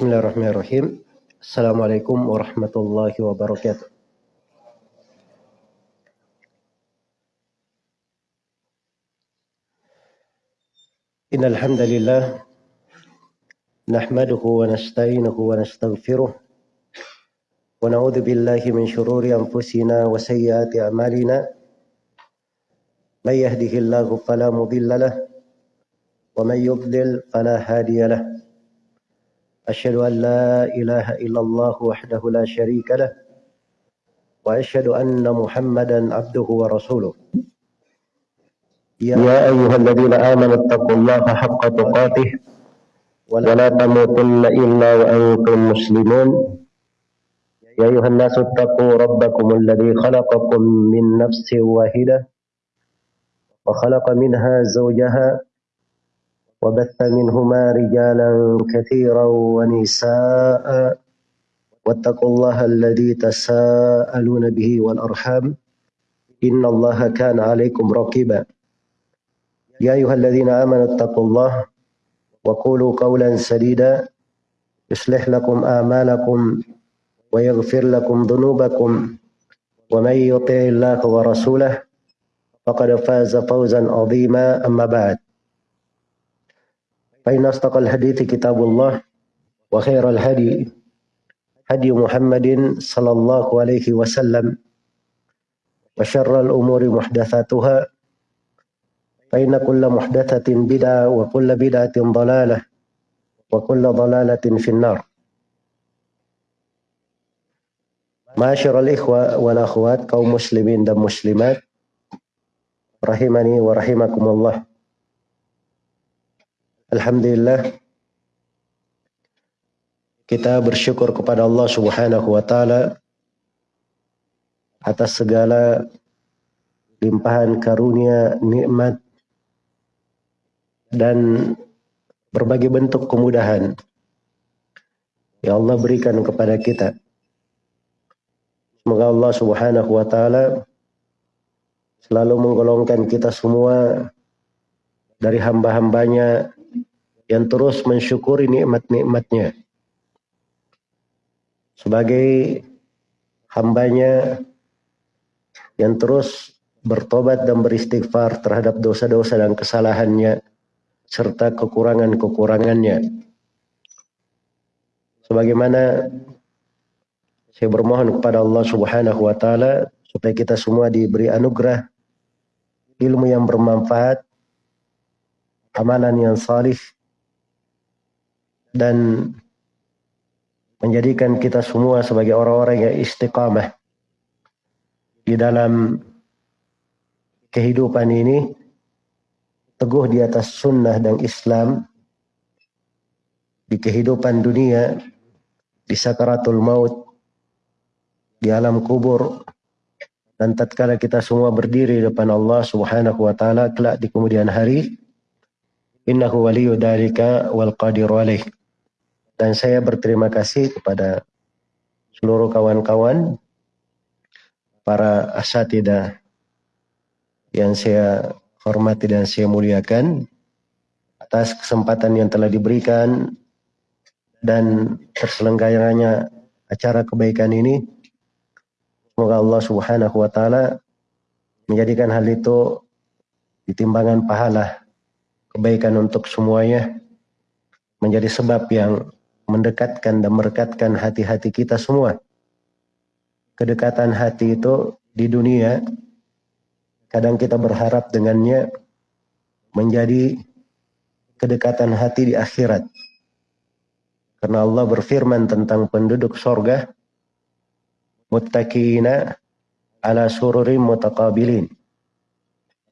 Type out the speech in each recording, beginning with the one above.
Bismillahirrahmanirrahim. Assalamualaikum warahmatullahi wabarakatuh. إن الحمد لله نحمده ونستعينه ونستغفره ونعوذ بالله من شرور أنفسنا وسيئات أعمالنا من يهده الله فلا مضل له ومن يضلل فلا هادي له أشهد أن لا إله إلا الله وحده لا شريك له وأشهد أن محمدا عبده ورسوله. يا أيها الذين آمنوا اتقوا الله حق تقاته ولا تموتن إلا وأنتم مسلمون. يا أيها الناس اتقوا ربكم الذي خلقكم من نفس واحدة وخلق منها زوجها وبث منهما رجالا كثيرا ونساء. واتقوا الله الذي تساءلون به والأرحام. إن الله كان عليكم رقيبا. يا أيها الذين آمنوا اتقوا الله وقولوا قولا سديدا. يصلح لكم أعمالكم ويغفر لكم ذنوبكم. ومن يطع الله ورسوله فقد فاز فوزا عظيما. أما بعد. فإن أصدق الحديث كتاب الله وخير الهدي هدي محمد صلى الله عليه وسلم وشر الأمور محدثاتها فإن كل محدثة بدعة وكل بدعة ضلالة وكل ضلالة في النار ikhwa wal akhwat kaum muslimin dan muslimat rahimani wa rahimakumullah. Alhamdulillah kita bersyukur kepada Allah Subhanahu wa taala atas segala limpahan karunia, nikmat dan berbagai bentuk kemudahan yang Allah berikan kepada kita. Semoga Allah Subhanahu wa taala selalu menggolongkan kita semua dari hamba-hambanya yang terus mensyukuri nikmat-nikmatnya. Sebagai hambanya yang terus bertobat dan beristighfar terhadap dosa-dosa dan kesalahannya serta kekurangan-kekurangannya. Sebagaimana saya bermohon kepada Allah Subhanahu wa taala supaya kita semua diberi anugerah ilmu yang bermanfaat, amalan yang salih dan menjadikan kita semua sebagai orang-orang yang istiqamah di dalam kehidupan ini teguh di atas sunnah dan Islam di kehidupan dunia, di sakaratul maut, di alam kubur, dan tatkala kita semua berdiri depan Allah Subhanahu wa taala kelak di kemudian hari innahu waliyyu dzalika wal qadiru alaih dan saya berterima kasih kepada seluruh kawan-kawan para asatidah yang saya hormati dan saya muliakan atas kesempatan yang telah diberikan dan terselenggaranya acara kebaikan ini. Semoga Allah Subhanahu wa taala menjadikan hal itu ditimbangan pahala kebaikan untuk semuanya menjadi sebab yang mendekatkan dan merekatkan hati-hati kita semua. Kedekatan hati itu di dunia kadang kita berharap dengannya menjadi kedekatan hati di akhirat. Karena Allah berfirman tentang penduduk sorga, muttaqina ala sururim mutaqabilin.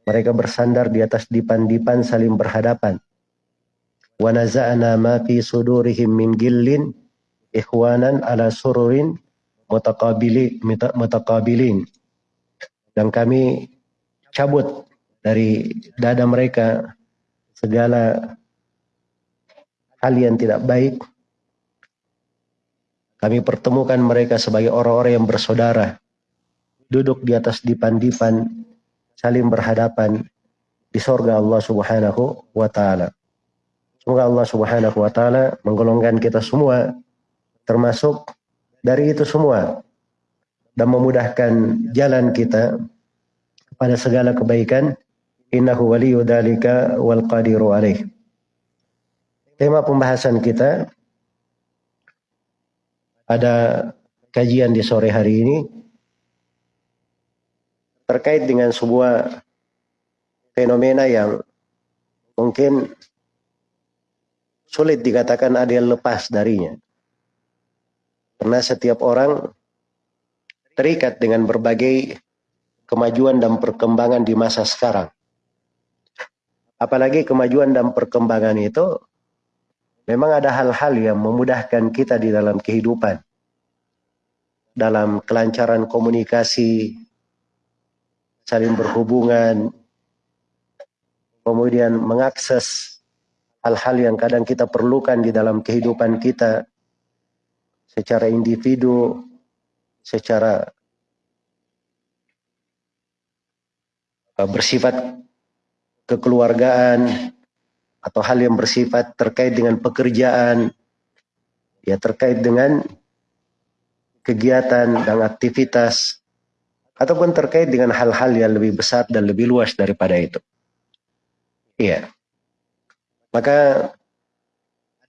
Mereka bersandar di atas dipan-dipan saling berhadapan. Wa naza'na ma min gillin ikhwanan ala sururin. Dan kami cabut dari dada mereka segala hal yang tidak baik. Kami pertemukan mereka sebagai orang-orang yang bersaudara, duduk di atas dipan-dipan, saling berhadapan di sorga Allah Subhanahu wa Ta'ala. Semoga Allah Subhanahu wa taala menggolongkan kita semua termasuk dari itu semua dan memudahkan jalan kita pada segala kebaikan. Innahu waliyyu dzalika wal qadiru alaih. Tema pembahasan kita pada kajian di sore hari ini terkait dengan sebuah fenomena yang mungkin sulit dikatakan ada yang lepas darinya. Karena setiap orang terikat dengan berbagai kemajuan dan perkembangan di masa sekarang. Apalagi kemajuan dan perkembangan itu memang ada hal-hal yang memudahkan kita di dalam kehidupan. Dalam kelancaran komunikasi, saling berhubungan, kemudian mengakses hal-hal yang kadang kita perlukan di dalam kehidupan kita secara individu, secara uh, bersifat kekeluargaan atau hal yang bersifat terkait dengan pekerjaan ya terkait dengan kegiatan dan aktivitas ataupun terkait dengan hal-hal yang lebih besar dan lebih luas daripada itu. Iya. Maka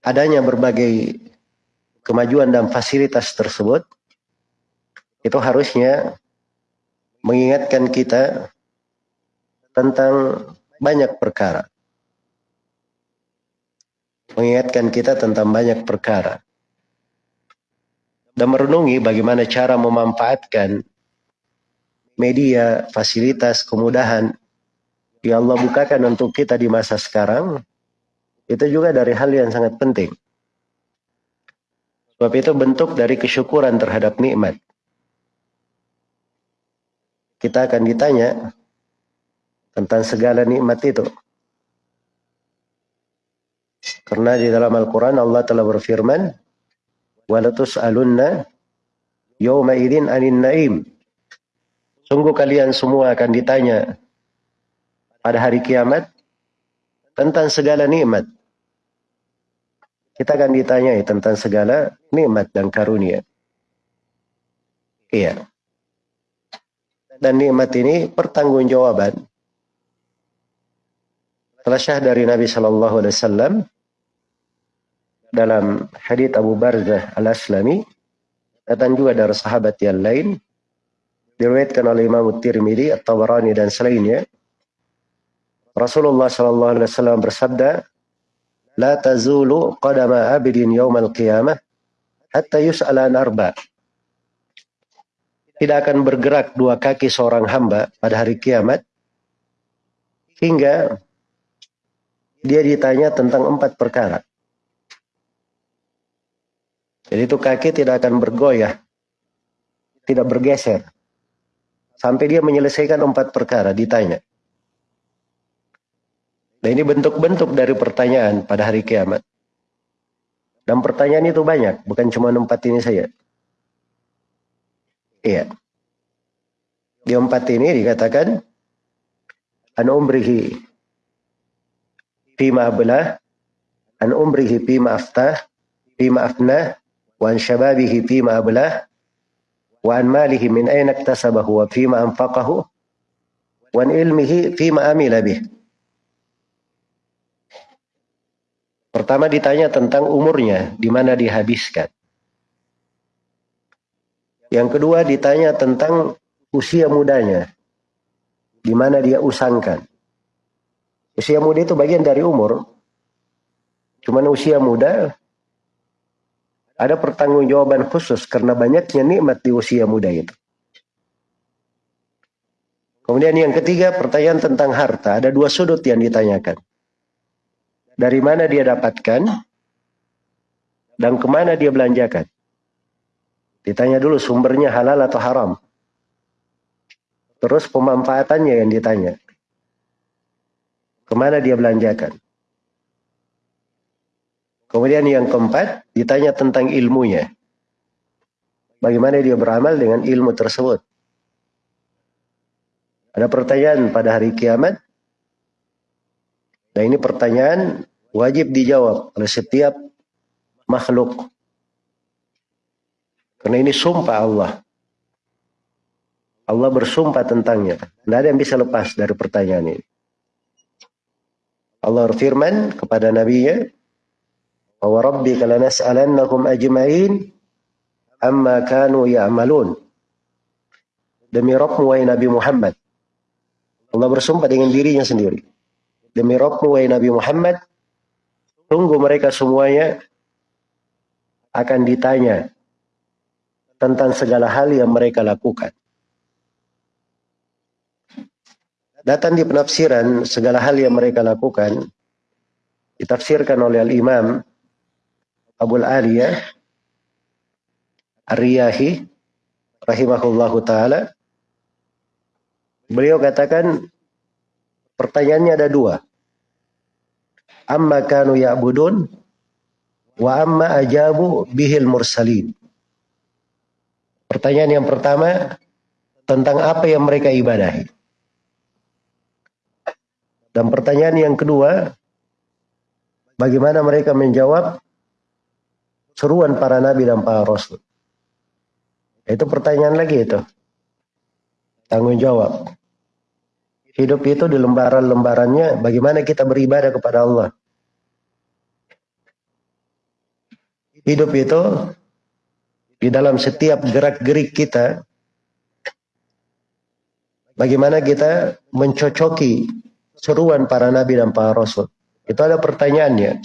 adanya berbagai kemajuan dan fasilitas tersebut itu harusnya mengingatkan kita tentang banyak perkara. Mengingatkan kita tentang banyak perkara. Dan merenungi bagaimana cara memanfaatkan media, fasilitas, kemudahan yang Allah bukakan untuk kita di masa sekarang, itu juga dari hal yang sangat penting. Sebab itu bentuk dari kesyukuran terhadap nikmat. Kita akan ditanya tentang segala nikmat itu. Karena di dalam Al-Quran Allah telah berfirman, وَلَتُسْأَلُنَّ يَوْمَ إِذٍ أَنِ النَّئِيمِ Sungguh kalian semua akan ditanya pada hari kiamat tentang segala nikmat. Kita akan ditanya tentang segala nikmat dan karunia. Iya. Dan nikmat ini pertanggungjawaban. Telah dari Nabi Shallallahu Alaihi Wasallam dalam hadits Abu Barzah al Aslami datang juga dari sahabat yang lain diriwayatkan oleh Imam Tirmidzi, At-Tabarani dan selainnya. Rasulullah sallallahu alaihi wasallam bersabda, "La tazulu qadama abidin yaumal qiyamah hatta yus'ala an arba." Tidak akan bergerak dua kaki seorang hamba pada hari kiamat hingga dia ditanya tentang empat perkara. Jadi itu kaki tidak akan bergoyah, tidak bergeser Sampai dia menyelesaikan empat perkara, ditanya. Nah ini bentuk-bentuk dari pertanyaan pada hari kiamat. Dan pertanyaan itu banyak, bukan cuma empat ini saja. Iya. Di empat ini dikatakan, An umrihi fima belah, an umrihi fima aftah, fima afnah, wan syababihi fima belah, wa an malihi min aina iktasabahu wa fima anfaqahu wa an ilmihi fima amila bih. Pertama ditanya tentang umurnya, di mana dihabiskan. Yang kedua ditanya tentang usia mudanya, di mana dia usangkan. Usia muda itu bagian dari umur. Cuman usia muda ada pertanggungjawaban khusus karena banyaknya nikmat di usia muda itu. Kemudian yang ketiga pertanyaan tentang harta. Ada dua sudut yang ditanyakan. Dari mana dia dapatkan dan ke mana dia belanjakan. Ditanya dulu sumbernya halal atau haram. Terus pemanfaatannya yang ditanya. Ke mana dia belanjakan. Kemudian yang keempat, ditanya tentang ilmunya. Bagaimana dia beramal dengan ilmu tersebut. Ada pertanyaan pada hari kiamat. Nah ini pertanyaan wajib dijawab oleh setiap makhluk. Karena ini sumpah Allah. Allah bersumpah tentangnya. Tidak ada yang bisa lepas dari pertanyaan ini. Allah berfirman kepada nabinya, "Wa rabbika lanas'alannahum ajma'in amma kanu ya'malun." Demi Rabbmu wahai Nabi Muhammad. Allah bersumpah dengan dirinya sendiri. Demi Rabbmu wahai Nabi Muhammad, tunggu mereka semuanya akan ditanya tentang segala hal yang mereka lakukan. Datang di penafsiran segala hal yang mereka lakukan ditafsirkan oleh Al-Imam Abu Aliyah Ar-Riyahi rahimahullahu taala beliau katakan pertanyaannya ada dua amma kanu ya'budun wa amma ajabu bihil mursalin pertanyaan yang pertama tentang apa yang mereka ibadahi dan pertanyaan yang kedua, bagaimana mereka menjawab seruan para nabi dan para rasul? Itu pertanyaan lagi itu. Tanggung jawab. Hidup itu di lembaran-lembarannya bagaimana kita beribadah kepada Allah. Hidup itu di dalam setiap gerak-gerik kita bagaimana kita mencocoki seruan para nabi dan para rasul. Itu ada pertanyaannya.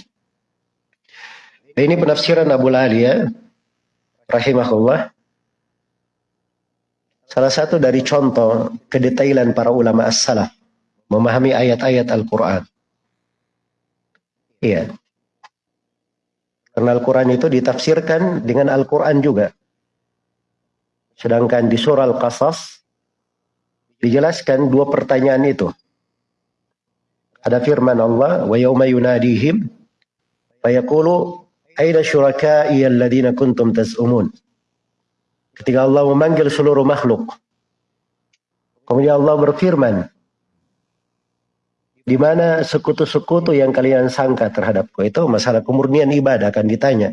Ini penafsiran Abu ya, rahimahullah. Salah satu dari contoh kedetailan para ulama as-salaf memahami ayat-ayat Al-Quran. Iya. Karena Al-Quran itu ditafsirkan dengan Al-Quran juga. Sedangkan di surah Al-Qasas dijelaskan dua pertanyaan itu. Ada firman Allah, wa yawma yunadihim fayaqulu aina syuraka'i alladhina kuntum tas'umun. Ketika Allah memanggil seluruh makhluk. Kemudian Allah berfirman, di mana sekutu-sekutu yang kalian sangka terhadapku itu masalah kemurnian ibadah akan ditanya.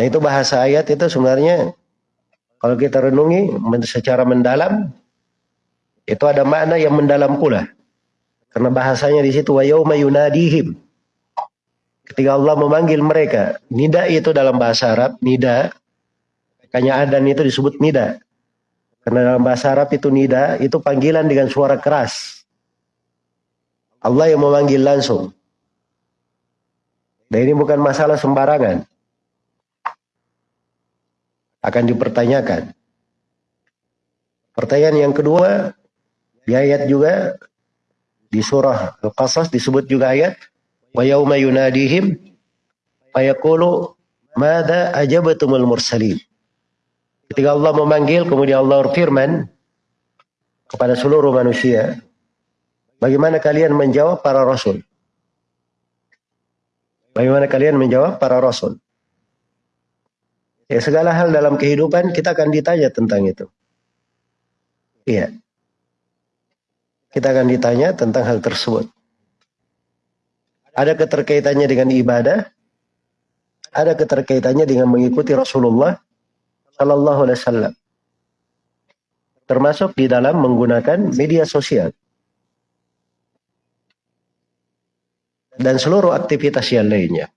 Nah itu bahasa ayat itu sebenarnya kalau kita renungi secara mendalam itu ada makna yang mendalam pula. Karena bahasanya di situ wa. Ketika Allah memanggil mereka, nida itu dalam bahasa Arab, nida. Makanya adan itu disebut nida. Karena dalam bahasa Arab itu nida, itu panggilan dengan suara keras. Allah yang memanggil langsung. Dan ini bukan masalah sembarangan. Akan dipertanyakan. Pertanyaan yang kedua, di ayat juga di surah Al-Qasas disebut juga ayat yauma yunadihim fayaqulu madza ajabatumul mursalin. Ketika Allah memanggil kemudian Allah berfirman kepada seluruh manusia, bagaimana kalian menjawab para rasul? Bagaimana kalian menjawab para rasul? Ya segala hal dalam kehidupan kita akan ditanya tentang itu. Iya. Kita akan ditanya tentang hal tersebut. Ada keterkaitannya dengan ibadah, ada keterkaitannya dengan mengikuti Rasulullah Sallallahu Alaihi Wasallam. Termasuk di dalam menggunakan media sosial. Dan seluruh aktivitas yang lainnya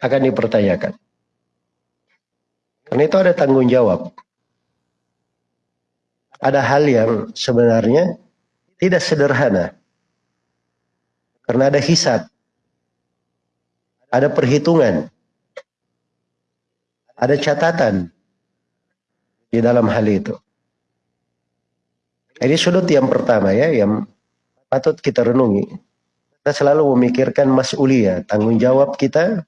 akan dipertanyakan. Karena itu ada tanggung jawab. Ada hal yang sebenarnya tidak sederhana. Karena ada hisab. Ada perhitungan. Ada catatan di dalam hal itu. Ini sudut yang pertama ya, yang patut kita renungi. Kita selalu memikirkan mas'uliyah, tanggung jawab kita,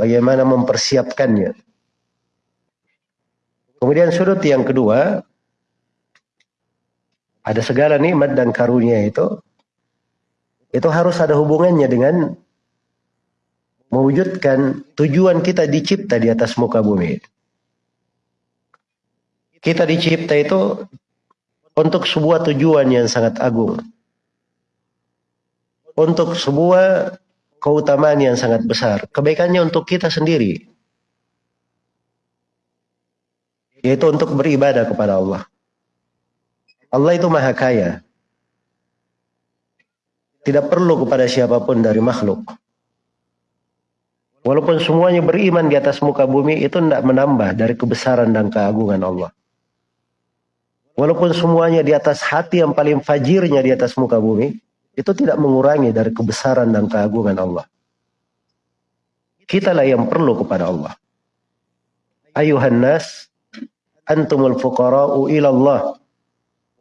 bagaimana mempersiapkannya. Kemudian sudut yang kedua, ada segala nikmat dan karunia itu itu harus ada hubungannya dengan mewujudkan tujuan kita dicipta di atas muka bumi. Kita dicipta itu untuk sebuah tujuan yang sangat agung. untuk sebuah keutamaan yang sangat besar. Kebaikannya untuk kita sendiri. Yaitu untuk beribadah kepada Allah. Allah itu maha kaya. Tidak perlu kepada siapa pun dari makhluk. Walaupun semuanya beriman di atas muka bumi itu tidak menambah dari kebesaran dan keagungan Allah. Walaupun semuanya di atas hati yang paling fajirnya di atas muka bumi, itu tidak mengurangi dari kebesaran dan keagungan Allah. Kitalah yang perlu kepada Allah. Ayuhan nas, antumul fuqara'u ilallah.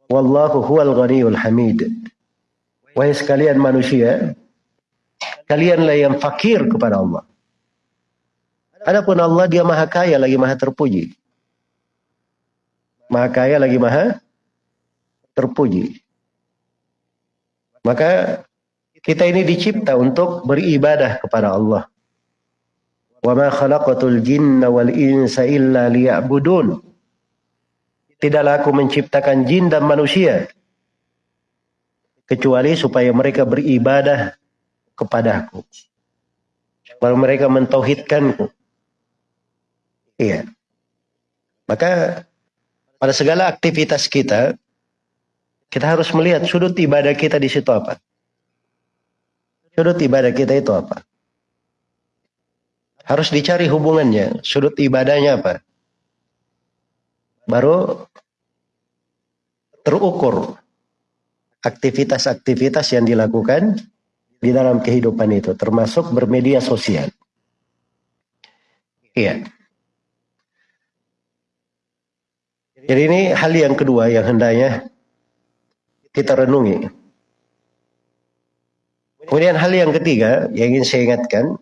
Wallahu huwal ghaniyul hamid. Wahai sekalian manusia, kalianlah yang fakir kepada Allah. Adapun Allah dia maha kaya lagi maha terpuji. Maha kaya lagi maha terpuji. Maka kita ini dicipta untuk beribadah kepada Allah. Wa ma khalaqatul jinna wal insa illa. Tidaklah aku menciptakan jin dan manusia kecuali supaya mereka beribadah kepadaku. Supaya mereka mentauhidkanku. Iya. Maka pada segala aktivitas kita, kita harus melihat sudut ibadah kita di situ apa. Sudut ibadah kita itu apa. Harus dicari hubungannya, sudut ibadahnya apa. Baru terukur aktivitas-aktivitas yang dilakukan di dalam kehidupan itu, termasuk bermedia sosial. Iya. Jadi ini hal yang kedua yang hendaknya kita renungi. Kemudian hal yang ketiga yang ingin saya ingatkan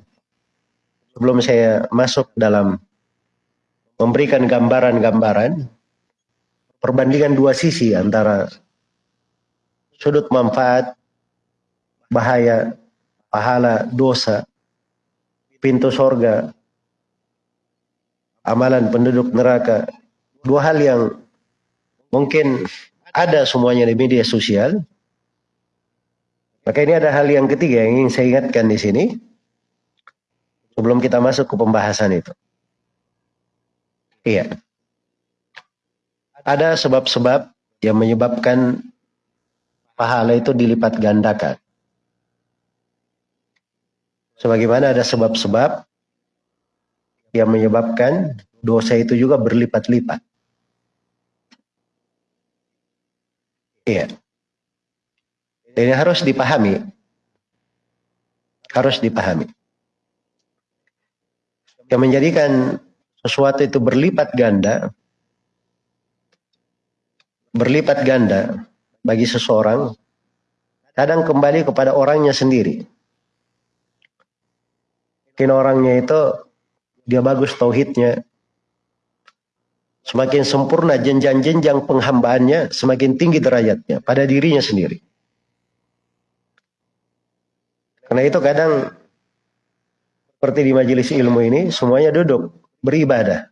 sebelum saya masuk dalam memberikan gambaran-gambaran perbandingan dua sisi antara sudut manfaat, bahaya, pahala, dosa, pintu sorga, amalan penduduk neraka, dua hal yang mungkin ada semuanya di media sosial. Maka ini ada hal yang ketiga yang ingin saya ingatkan di sini sebelum kita masuk ke pembahasan itu. Iya. Ada sebab-sebab yang menyebabkan pahala itu dilipat gandakan. Sebagaimana ada sebab-sebab yang menyebabkan dosa itu juga berlipat-lipat. Iya. Ini harus dipahami. Harus dipahami. Yang menjadikan sesuatu itu berlipat ganda, berlipat ganda bagi seseorang, kadang kembali kepada orangnya sendiri. Mungkin orangnya itu dia bagus tauhidnya, Semakin sempurna jenjang-jenjang penghambaannya, semakin tinggi derajatnya pada dirinya sendiri. Karena itu kadang seperti di majelis ilmu ini, semuanya duduk beribadah.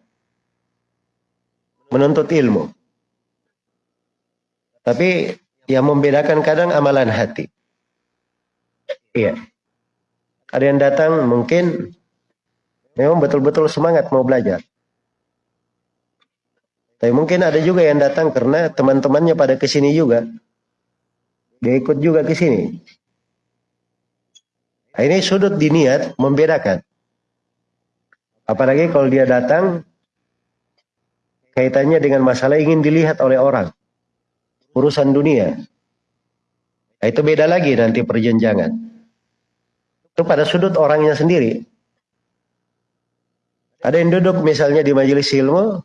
Menuntut ilmu. Tapi yang membedakan kadang amalan hati. Iya. Ada yang datang mungkin memang betul-betul semangat mau belajar. Tapi mungkin ada juga yang datang karena teman-temannya pada ke sini juga. Dia ikut juga ke sini. Nah, ini sudut diniat membedakan. Apalagi kalau dia datang kaitannya dengan masalah ingin dilihat oleh orang. Urusan dunia. Nah, itu beda lagi nanti perjenjangan. Itu pada sudut orangnya sendiri. Ada yang duduk misalnya di majelis ilmu,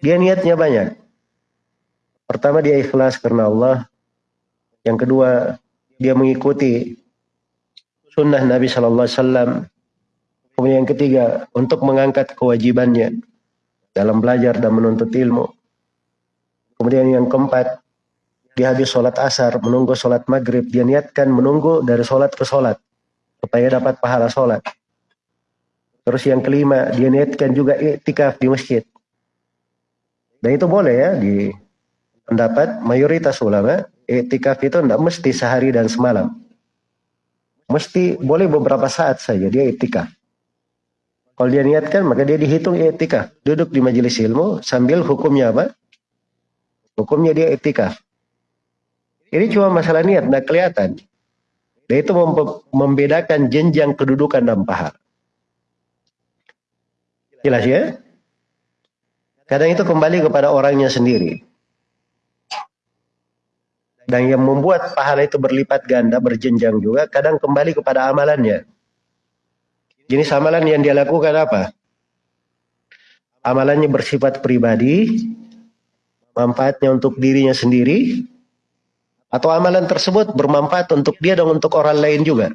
dia niatnya banyak. Pertama dia ikhlas karena Allah. Yang kedua dia mengikuti sunnah Nabi Shallallahu Alaihi Wasallam. Kemudian yang ketiga untuk mengangkat kewajibannya dalam belajar dan menuntut ilmu. Kemudian yang keempat dia habis sholat asar menunggu sholat maghrib dia niatkan menunggu dari sholat ke sholat supaya dapat pahala sholat. Terus yang kelima dia niatkan juga iktikaf di masjid dan itu boleh ya di pendapat mayoritas ulama, etikaf itu tidak mesti sehari dan semalam. mesti boleh beberapa saat saja dia etika. Kalau dia niatkan maka dia dihitung etika. Duduk di majelis ilmu sambil hukumnya apa? Hukumnya dia etika. Ini cuma masalah niat, tidak kelihatan. Dan itu membedakan jenjang kedudukan dan pahala. Jelas ya? Kadang itu kembali kepada orangnya sendiri. Dan yang membuat pahala itu berlipat ganda, berjenjang juga, kadang kembali kepada amalannya. Jenis amalan yang dia lakukan apa? Amalannya bersifat pribadi, manfaatnya untuk dirinya sendiri, atau amalan tersebut bermanfaat untuk dia dan untuk orang lain juga.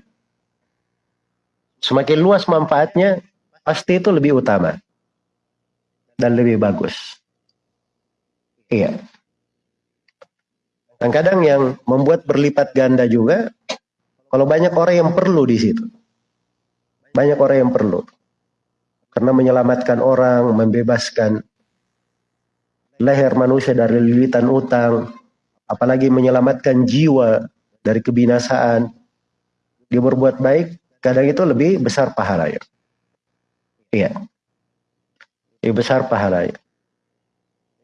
Semakin luas manfaatnya, pasti itu lebih utama dan lebih bagus. Iya. Dan kadang yang membuat berlipat ganda juga, kalau banyak orang yang perlu di situ. Banyak orang yang perlu. Karena menyelamatkan orang, membebaskan leher manusia dari lilitan utang, apalagi menyelamatkan jiwa dari kebinasaan. Dia berbuat baik, kadang itu lebih besar pahalanya. Iya. Lebih besar pahalanya.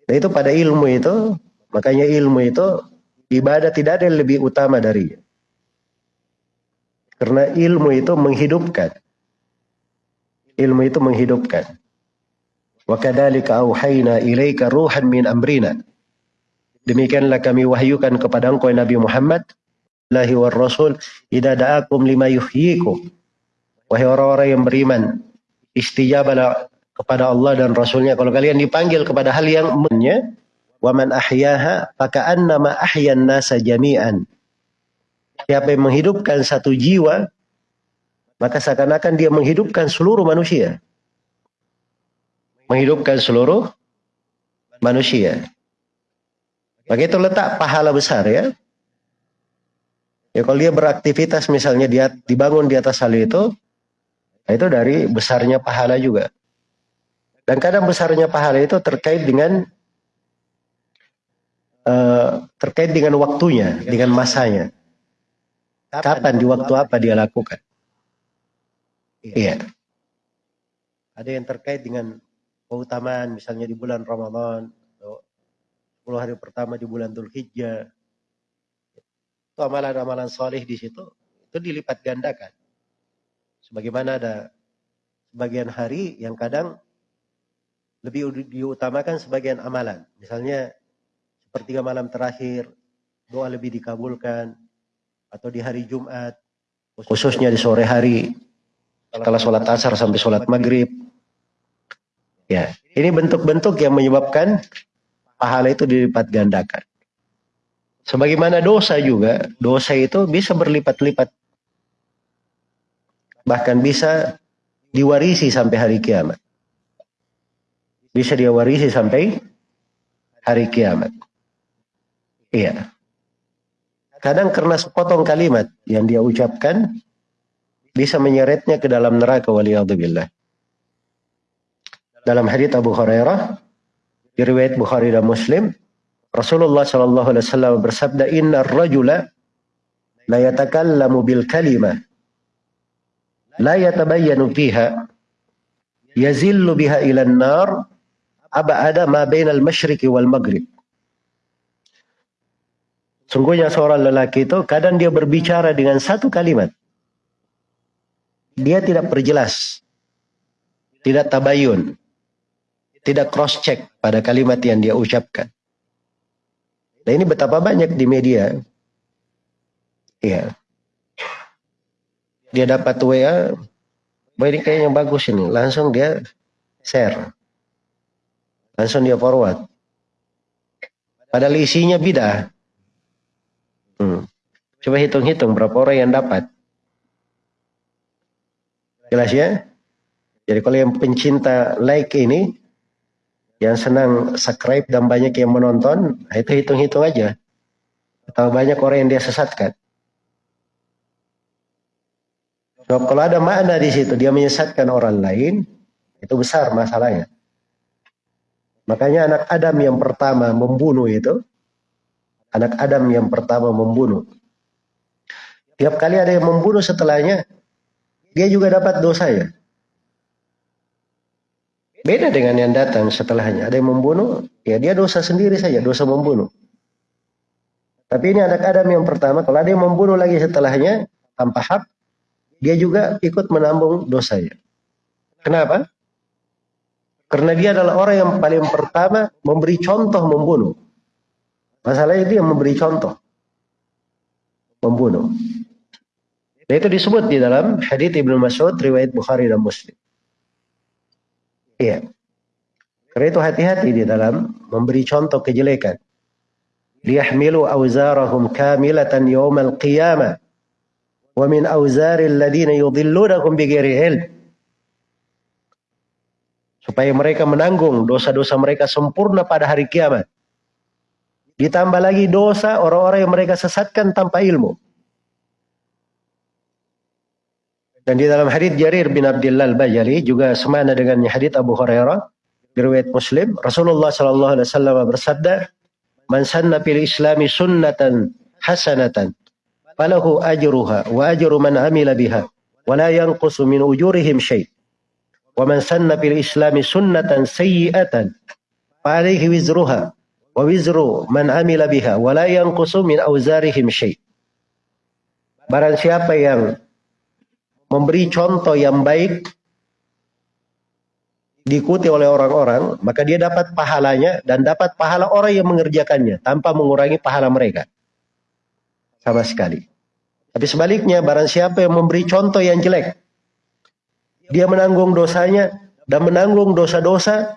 Nah itu pada ilmu itu, makanya ilmu itu Ibadah tidak ada yang lebih utama darinya. Karena ilmu itu menghidupkan. Ilmu itu menghidupkan. Wa kadzalika auhayna ilaika ruhan min amrina. Demikianlah kami wahyukan kepada engkau Nabi Muhammad lahi war rasul idza da'akum lima yuhyikum. Wahai orang-orang yang beriman, istijabalah kepada Allah dan Rasulnya. Kalau kalian dipanggil kepada hal yang menye, Wa man ahyaha faka'annama ahyan nasa jami'an. Siapa yang menghidupkan satu jiwa, maka seakan-akan dia menghidupkan seluruh manusia. Menghidupkan seluruh manusia. Maka itu letak pahala besar ya. Ya kalau dia beraktivitas misalnya dia dibangun di atas hal itu, itu dari besarnya pahala juga. Dan kadang besarnya pahala itu terkait dengan uh, terkait dengan waktunya, dengan masanya. Kapan di waktu apa dia lakukan? Iya. Ada yang terkait dengan keutamaan misalnya di bulan Ramadan, 10 hari pertama di bulan Dhul Hijjah. Itu amalan-amalan soleh di situ, itu dilipat gandakan. Sebagaimana ada sebagian hari yang kadang lebih diutamakan sebagian amalan. Misalnya sepertiga malam terakhir doa lebih dikabulkan atau di hari Jumat khususnya di sore hari setelah sholat asar sampai sholat maghrib. Ya ini bentuk-bentuk yang menyebabkan pahala itu dilipat gandakan. Sebagaimana dosa juga dosa itu bisa berlipat-lipat. Bahkan bisa diwarisi sampai hari kiamat bisa diwarisi sampai hari kiamat Iya. Kadang karena sepotong kalimat yang dia ucapkan bisa menyeretnya ke dalam neraka waliyadzubillah. Dalam hadits Abu Hurairah riwayat Bukhari dan Muslim Rasulullah sallallahu alaihi wasallam bersabda innar rajula la yatakallamu bil kalimah la yatabayyanu fiha yazillu biha ila an-nar ab'ada ma bainal masyriqi wal maghrib Sungguhnya seorang lelaki itu kadang dia berbicara dengan satu kalimat. Dia tidak perjelas. Tidak tabayun. Tidak cross check pada kalimat yang dia ucapkan. Nah ini betapa banyak di media. Iya. Dia dapat WA. Ini kayaknya bagus ini. Langsung dia share. Langsung dia forward. Padahal isinya bidah. Hmm. Coba hitung-hitung berapa orang yang dapat. Jelas ya? Jadi kalau yang pencinta like ini, yang senang subscribe dan banyak yang menonton, nah itu hitung-hitung aja. Atau banyak orang yang dia sesatkan. So, kalau ada makna di situ, dia menyesatkan orang lain, itu besar masalahnya. Makanya anak Adam yang pertama membunuh itu, anak Adam yang pertama membunuh. Tiap kali ada yang membunuh setelahnya, dia juga dapat dosa ya. Beda dengan yang datang setelahnya. Ada yang membunuh, ya dia dosa sendiri saja, dosa membunuh. Tapi ini anak Adam yang pertama, kalau ada yang membunuh lagi setelahnya, tanpa hak, dia juga ikut menambung dosanya. Kenapa? Karena dia adalah orang yang paling pertama memberi contoh membunuh. Masalahnya dia memberi contoh membunuh. Dan itu disebut di dalam hadits Ibnu Mas'ud riwayat Bukhari dan Muslim. Iya. Karena itu hati-hati di dalam memberi contoh kejelekan. Liyahmilu awzarahum kamilatan yawmal qiyamah. Wa min awzaril ladina yudhillunakum bighairi ilm. Supaya mereka menanggung dosa-dosa mereka sempurna pada hari kiamat. Ditambah lagi dosa orang-orang yang mereka sesatkan tanpa ilmu. Dan di dalam hadis Jarir bin Abdullah al-Bajali juga semana dengan hadis Abu Hurairah riwayat Muslim Rasulullah sallallahu alaihi wasallam bersabda Man sanna fil islami sunnatan hasanatan falahu ajruha wa ajru man amila biha wa la yanqusu min ujurihim syai' islami sunnatan sayyi'atan fa alayhi wizruha wa wizru man amila biha wa la yanqusu min auzarihim syai' Barang siapa yang memberi contoh yang baik diikuti oleh orang-orang, maka dia dapat pahalanya dan dapat pahala orang yang mengerjakannya tanpa mengurangi pahala mereka. Sama sekali. Tapi sebaliknya, barang siapa yang memberi contoh yang jelek, dia menanggung dosanya dan menanggung dosa-dosa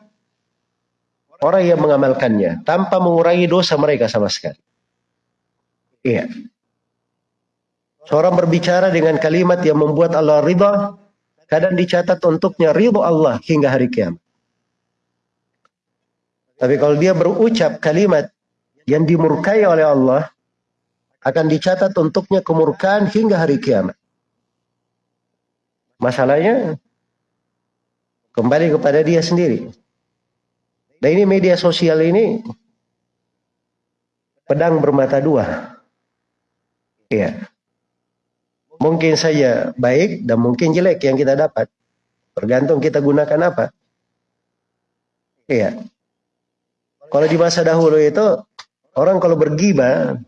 orang yang mengamalkannya tanpa mengurangi dosa mereka sama sekali. Iya. Seorang berbicara dengan kalimat yang membuat Allah ridha, kadang dicatat untuknya ridho Allah hingga hari kiamat. Tapi kalau dia berucap kalimat yang dimurkai oleh Allah, akan dicatat untuknya kemurkaan hingga hari kiamat. Masalahnya kembali kepada dia sendiri. Dan ini media sosial ini pedang bermata dua. Iya. Mungkin saja baik dan mungkin jelek yang kita dapat. Tergantung kita gunakan apa. Iya. Kalau di masa dahulu itu orang kalau bergiba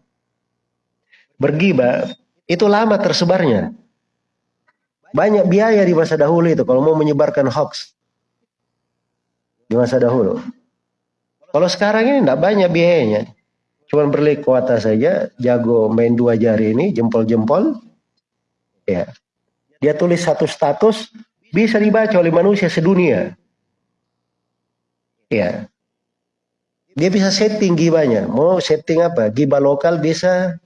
bergiba itu lama tersebarnya. Banyak biaya di masa dahulu itu kalau mau menyebarkan hoax. Di masa dahulu. Kalau sekarang ini tidak banyak biayanya. Cuma beli kuota saja, jago main dua jari ini, jempol-jempol, Ya. Dia tulis satu status bisa dibaca oleh manusia sedunia. Ya. Dia bisa setting gibanya. Mau setting apa? Giba lokal bisa,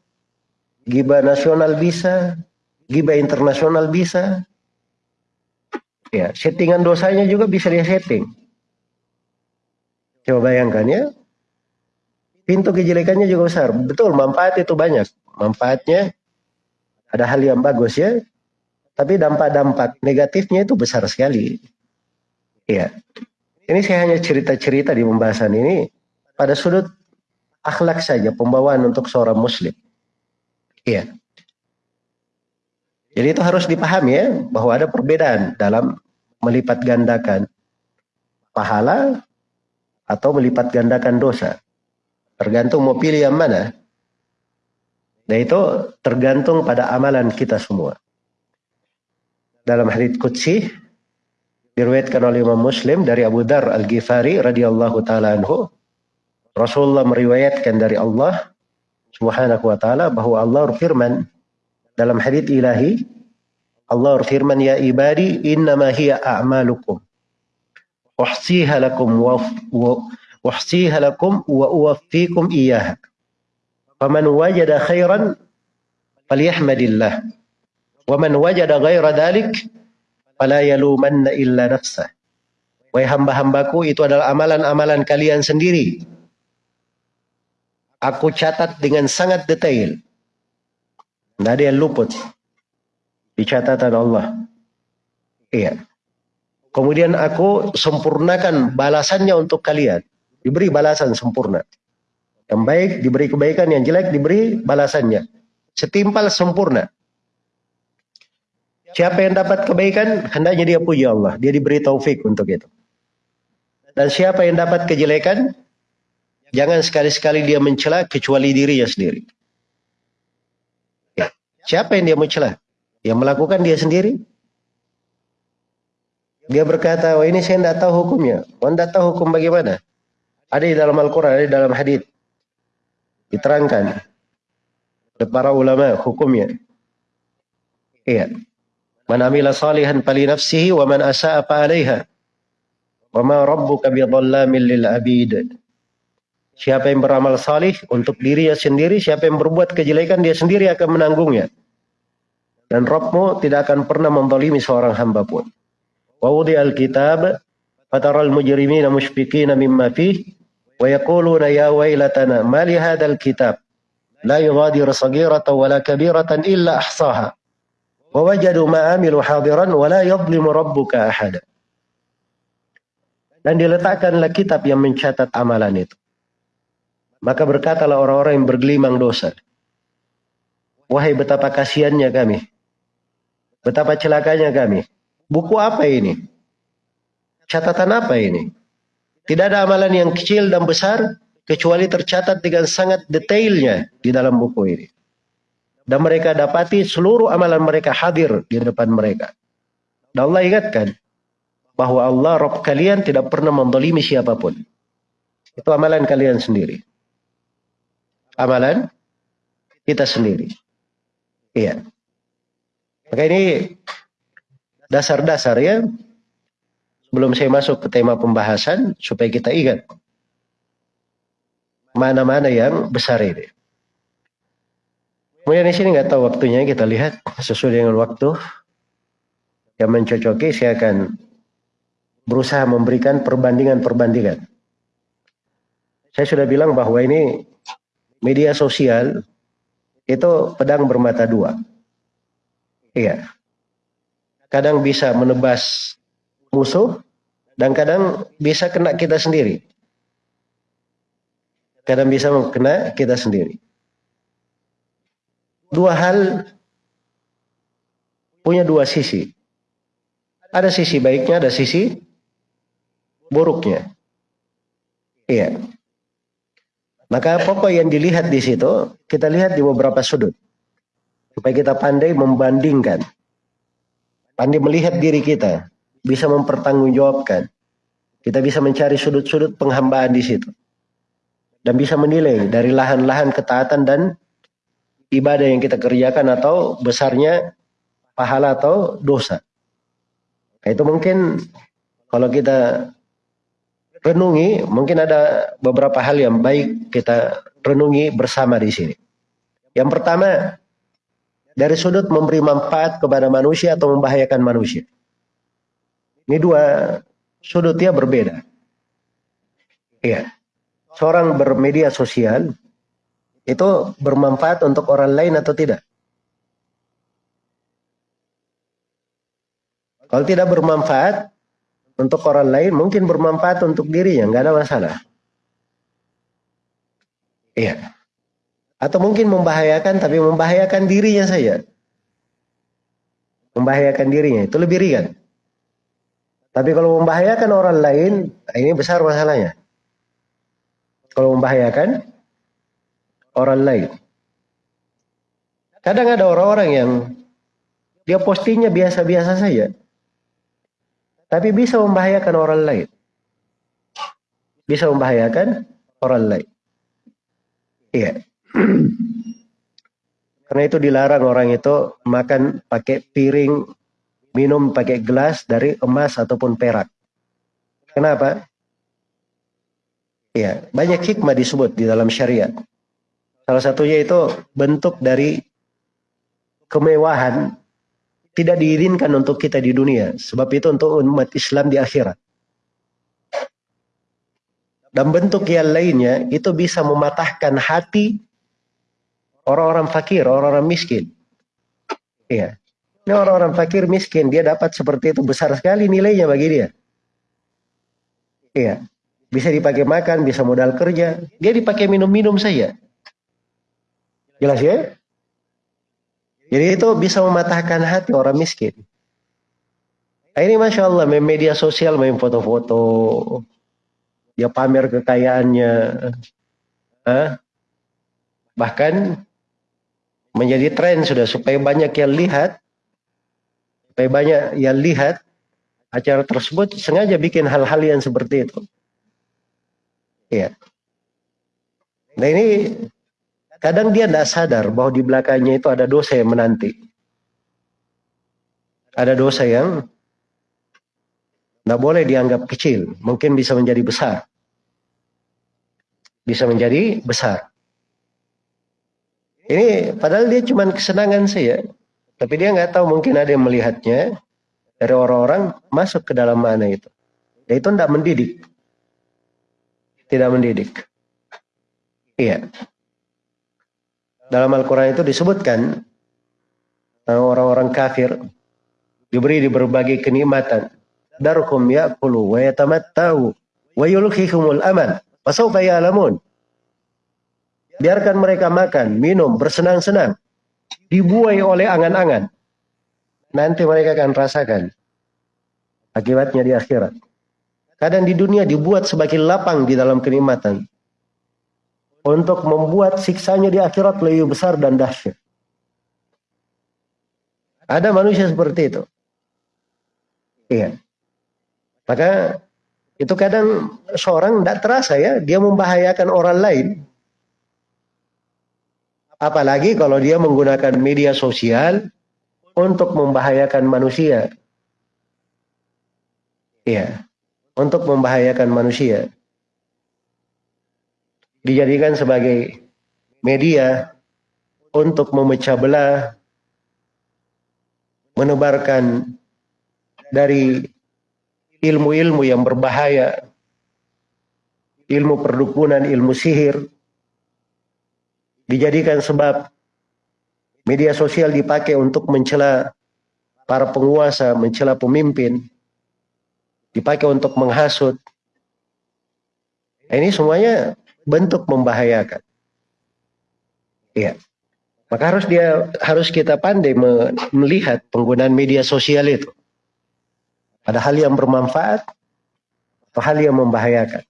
giba nasional bisa, giba internasional bisa. Ya, settingan dosanya juga bisa dia setting. Coba bayangkan ya. Pintu kejelekannya juga besar. Betul, manfaat itu banyak. Manfaatnya ada hal yang bagus ya, tapi dampak-dampak negatifnya itu besar sekali. Iya. Ini saya hanya cerita-cerita di pembahasan ini pada sudut akhlak saja, pembawaan untuk seorang muslim. Iya. Jadi itu harus dipahami ya, bahwa ada perbedaan dalam melipat gandakan pahala atau melipat gandakan dosa. Tergantung mau pilih yang mana. Dan itu tergantung pada amalan kita semua. Dalam hadits qudsi diriwayatkan oleh Imam Muslim dari Abu Dar Al-Ghifari radhiyallahu taala anhu Rasulullah meriwayatkan dari Allah Subhanahu wa taala bahwa Allah berfirman dalam hadits ilahi Allah berfirman ya ibadi innama hiya a'malukum uhsiha lakum wa uhsiha lakum wa uwaffikum iyyaha Faman wajada khairan falyahmadillah. Wa man wajada ghaira dalik fala yalumanna illa nafsah. Wahai hamba-hambaku itu adalah amalan-amalan kalian sendiri. Aku catat dengan sangat detail. Tidak ada yang luput di catatan Allah. Iya. Kemudian aku sempurnakan balasannya untuk kalian. Diberi balasan sempurna. Yang baik diberi kebaikan, yang jelek diberi balasannya. Setimpal sempurna. Siapa yang dapat kebaikan, hendaknya dia puji Allah. Dia diberi taufik untuk itu. Dan siapa yang dapat kejelekan, jangan sekali-sekali dia mencela kecuali dirinya sendiri. Ya. Siapa yang dia mencela? Yang melakukan dia sendiri. Dia berkata, oh ini saya tidak tahu hukumnya. Oh tidak tahu hukum bagaimana. Ada di dalam Al-Quran, ada di dalam hadith. Diterangkan. Oleh para ulama hukumnya. Iya. Man amila salihan fali nafsihi wa man asa'a fa alaiha. Wa ma rabbuka bidhallamin lil abid. Siapa yang beramal salih untuk dirinya sendiri, siapa yang berbuat kejelekan dia sendiri akan menanggungnya. Dan Rabbmu tidak akan pernah menzalimi seorang hamba pun. Wa al kitab fataral mujrimina mushfiqina mimma fih wa yaquluna ya wailatana ma li hadzal kitab la yughadiru saghiratan wala kabiratan illa ahsaha wa wajadu ma amilu hadiran yadhlimu rabbuka. Dan diletakkanlah kitab yang mencatat amalan itu. Maka berkatalah orang-orang yang bergelimang dosa. Wahai betapa kasihannya kami. Betapa celakanya kami. Buku apa ini? Catatan apa ini? Tidak ada amalan yang kecil dan besar kecuali tercatat dengan sangat detailnya di dalam buku ini. Dan mereka dapati seluruh amalan mereka hadir di depan mereka. Dan Allah ingatkan bahwa Allah Rabb kalian tidak pernah mendolimi siapa pun. Itu amalan kalian sendiri. Amalan kita sendiri. Iya. Maka ini dasar-dasar ya. Sebelum saya masuk ke tema pembahasan, supaya kita ingat. Mana-mana yang besar ini. Kemudian di sini nggak tahu waktunya kita lihat sesuai dengan waktu yang mencocoki saya akan berusaha memberikan perbandingan-perbandingan. Saya sudah bilang bahwa ini media sosial itu pedang bermata dua. Iya. Kadang bisa menebas musuh dan kadang bisa kena kita sendiri. Kadang bisa kena kita sendiri dua hal punya dua sisi. Ada sisi baiknya, ada sisi buruknya. Iya. Maka pokok yang dilihat di situ, kita lihat di beberapa sudut. Supaya kita pandai membandingkan. Pandai melihat diri kita. Bisa mempertanggungjawabkan. Kita bisa mencari sudut-sudut penghambaan di situ. Dan bisa menilai dari lahan-lahan ketaatan dan ibadah yang kita kerjakan atau besarnya pahala atau dosa. Nah, itu mungkin kalau kita renungi, mungkin ada beberapa hal yang baik kita renungi bersama di sini. Yang pertama, dari sudut memberi manfaat kepada manusia atau membahayakan manusia. Ini dua sudutnya berbeda. Iya. Seorang bermedia sosial itu bermanfaat untuk orang lain atau tidak? Kalau tidak bermanfaat untuk orang lain, mungkin bermanfaat untuk dirinya, nggak ada masalah. Iya. Atau mungkin membahayakan, tapi membahayakan dirinya saja. Membahayakan dirinya, itu lebih ringan. Tapi kalau membahayakan orang lain, ini besar masalahnya. Kalau membahayakan orang lain. Kadang ada orang-orang yang dia postingnya biasa-biasa saja. Tapi bisa membahayakan orang lain. Bisa membahayakan orang lain. Iya. Karena itu dilarang orang itu makan pakai piring, minum pakai gelas dari emas ataupun perak. Kenapa? Ya, banyak hikmah disebut di dalam syariat. Salah satunya itu bentuk dari kemewahan tidak diizinkan untuk kita di dunia. Sebab itu untuk umat Islam di akhirat. Dan bentuk yang lainnya itu bisa mematahkan hati orang-orang fakir, orang-orang miskin. Iya. Ini orang-orang fakir miskin, dia dapat seperti itu besar sekali nilainya bagi dia. Iya. Bisa dipakai makan, bisa modal kerja. Dia dipakai minum-minum saja. Jelas ya? Jadi itu bisa mematahkan hati orang miskin. Nah, ini Masya Allah, media sosial, main foto-foto, dia pamer kekayaannya, eh? bahkan menjadi tren sudah supaya banyak yang lihat, supaya banyak yang lihat acara tersebut sengaja bikin hal-hal yang seperti itu. Iya. Nah ini kadang dia tidak sadar bahwa di belakangnya itu ada dosa yang menanti. Ada dosa yang tidak boleh dianggap kecil, mungkin bisa menjadi besar. Bisa menjadi besar. Ini padahal dia cuma kesenangan saya, tapi dia nggak tahu mungkin ada yang melihatnya dari orang-orang masuk ke dalam mana itu. Ya itu tidak mendidik. Tidak mendidik. Iya. Dalam Al-Quran itu disebutkan orang-orang kafir diberi di berbagai kenikmatan darhum ya'kulu wa yatamatta'u wa yulkhihumul aman fasawfa ya'lamun biarkan mereka makan minum bersenang-senang. Dibuai oleh angan-angan. Nanti mereka akan rasakan akibatnya di akhirat. Kadang di dunia dibuat sebagai lapang di dalam kenikmatan. Untuk membuat siksanya di akhirat lebih besar dan dahsyat. Ada manusia seperti itu. Iya. Maka itu kadang seorang tidak terasa ya, dia membahayakan orang lain. Apalagi kalau dia menggunakan media sosial untuk membahayakan manusia. Iya, untuk membahayakan manusia. Dijadikan sebagai media untuk memecah belah, menebarkan dari ilmu-ilmu yang berbahaya, ilmu perdukunan, ilmu sihir, dijadikan sebab media sosial dipakai untuk mencela para penguasa, mencela pemimpin, dipakai untuk menghasut. Ini semuanya bentuk membahayakan. Iya. Maka harus dia harus kita pandai melihat penggunaan media sosial itu. Ada hal yang bermanfaat atau hal yang membahayakan.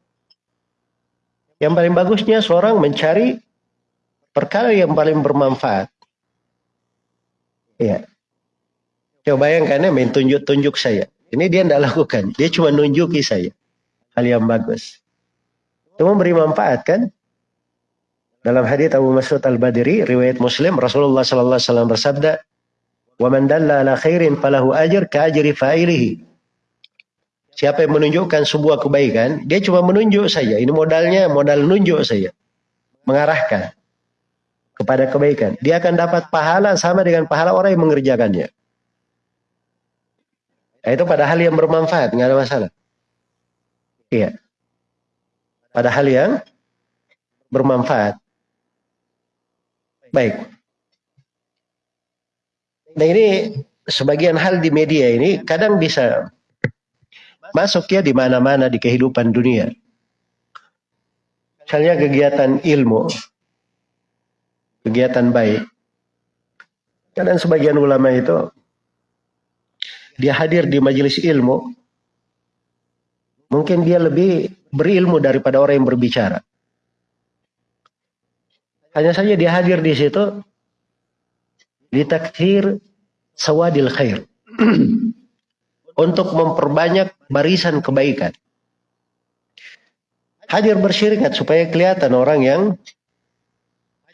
Yang paling bagusnya seorang mencari perkara yang paling bermanfaat. Iya. Coba bayangkan ya main tunjuk-tunjuk saya. Ini dia tidak lakukan. Dia cuma nunjuki saya. Hal yang bagus. Itu memberi manfaat kan? Dalam hadis Abu Mas'ud Al-Badri, riwayat Muslim, Rasulullah sallallahu alaihi wasallam bersabda, "Wa man dalla ala khairin falahu ajr ka ajri fa'ilihi." Siapa yang menunjukkan sebuah kebaikan, dia cuma menunjuk saja. Ini modalnya modal nunjuk saja. Mengarahkan kepada kebaikan. Dia akan dapat pahala sama dengan pahala orang yang mengerjakannya. Nah, itu pada hal yang bermanfaat, nggak ada masalah. Iya. Pada hal yang bermanfaat. Baik. Nah ini sebagian hal di media ini kadang bisa masuk ya di mana-mana di kehidupan dunia. Misalnya kegiatan ilmu, kegiatan baik. Kadang sebagian ulama itu dia hadir di majelis ilmu, mungkin dia lebih berilmu daripada orang yang berbicara. Hanya saja dia hadir di situ ditakdir sawadil khair. untuk memperbanyak barisan kebaikan. Hadir bersyirikat supaya kelihatan orang yang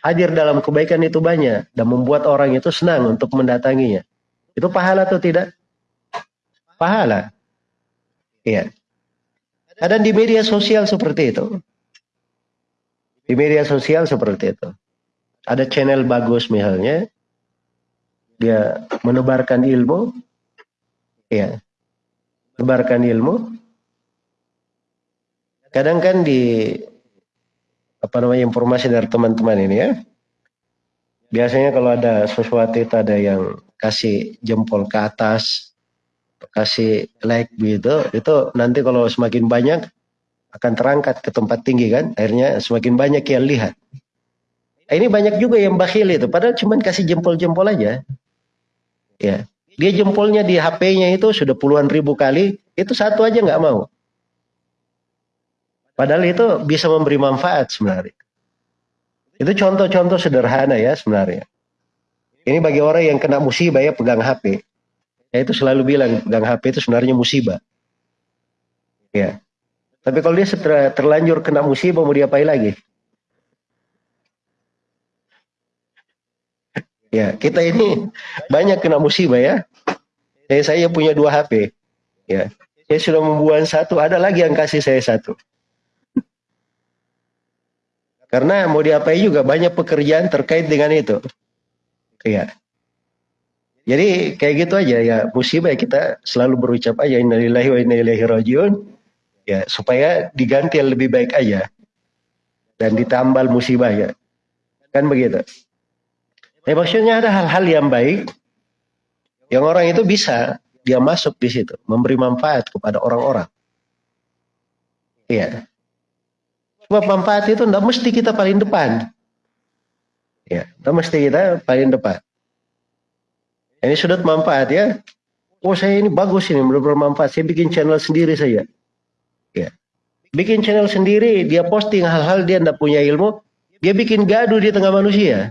hadir dalam kebaikan itu banyak dan membuat orang itu senang untuk mendatanginya. Itu pahala atau tidak? Pahala. Iya. Ada di media sosial seperti itu. Di media sosial seperti itu. Ada channel bagus misalnya. Dia menebarkan ilmu. Iya sebarkan ilmu. Kadang kan di apa namanya informasi dari teman-teman ini ya. Biasanya kalau ada sesuatu itu ada yang kasih jempol ke atas, kasih like gitu, itu nanti kalau semakin banyak akan terangkat ke tempat tinggi kan, akhirnya semakin banyak yang lihat. Ini banyak juga yang bakhil itu, padahal cuma kasih jempol-jempol aja. Ya, dia jempolnya di HP-nya itu sudah puluhan ribu kali, itu satu aja nggak mau. Padahal itu bisa memberi manfaat sebenarnya. Itu contoh-contoh sederhana ya sebenarnya. Ini bagi orang yang kena musibah ya pegang HP. Saya itu selalu bilang pegang HP itu sebenarnya musibah. Ya. Tapi kalau dia terlanjur kena musibah mau diapain lagi? Ya, kita ini banyak kena musibah ya. Saya, saya punya dua HP. Ya, saya sudah membuang satu, ada lagi yang kasih saya satu. Karena mau diapain juga banyak pekerjaan terkait dengan itu. Iya. Jadi kayak gitu aja ya musibah ya kita selalu berucap aja innalillahi wa inna rajiun ya supaya diganti yang lebih baik aja dan ditambal musibah ya kan begitu Ya maksudnya ada hal-hal yang baik yang orang itu bisa dia masuk di situ, memberi manfaat kepada orang-orang. Iya. Sebab manfaat itu tidak mesti kita paling depan. Ya, tidak mesti kita paling depan. Ini sudut manfaat ya. Oh saya ini bagus ini, bermanfaat. Saya bikin channel sendiri saja. Ya. Bikin channel sendiri, dia posting hal-hal dia tidak punya ilmu, dia bikin gaduh di tengah manusia.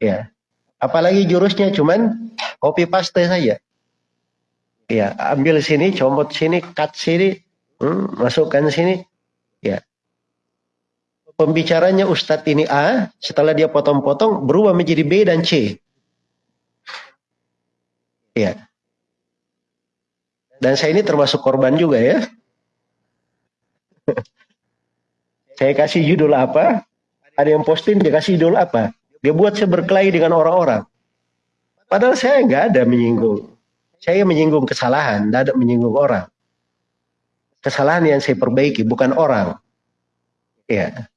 Ya. Apalagi jurusnya cuman copy paste saja. Ya, ambil sini, comot sini, cut sini, hmm, masukkan sini. Ya. Pembicaranya Ustadz ini A, setelah dia potong-potong berubah menjadi B dan C. Ya. Dan saya ini termasuk korban juga ya. saya kasih judul apa, ada yang posting dia kasih judul apa. Dia buat saya berkelahi dengan orang-orang. Padahal saya nggak ada menyinggung. Saya menyinggung kesalahan, tidak ada menyinggung orang. Kesalahan yang saya perbaiki, bukan orang. Ya.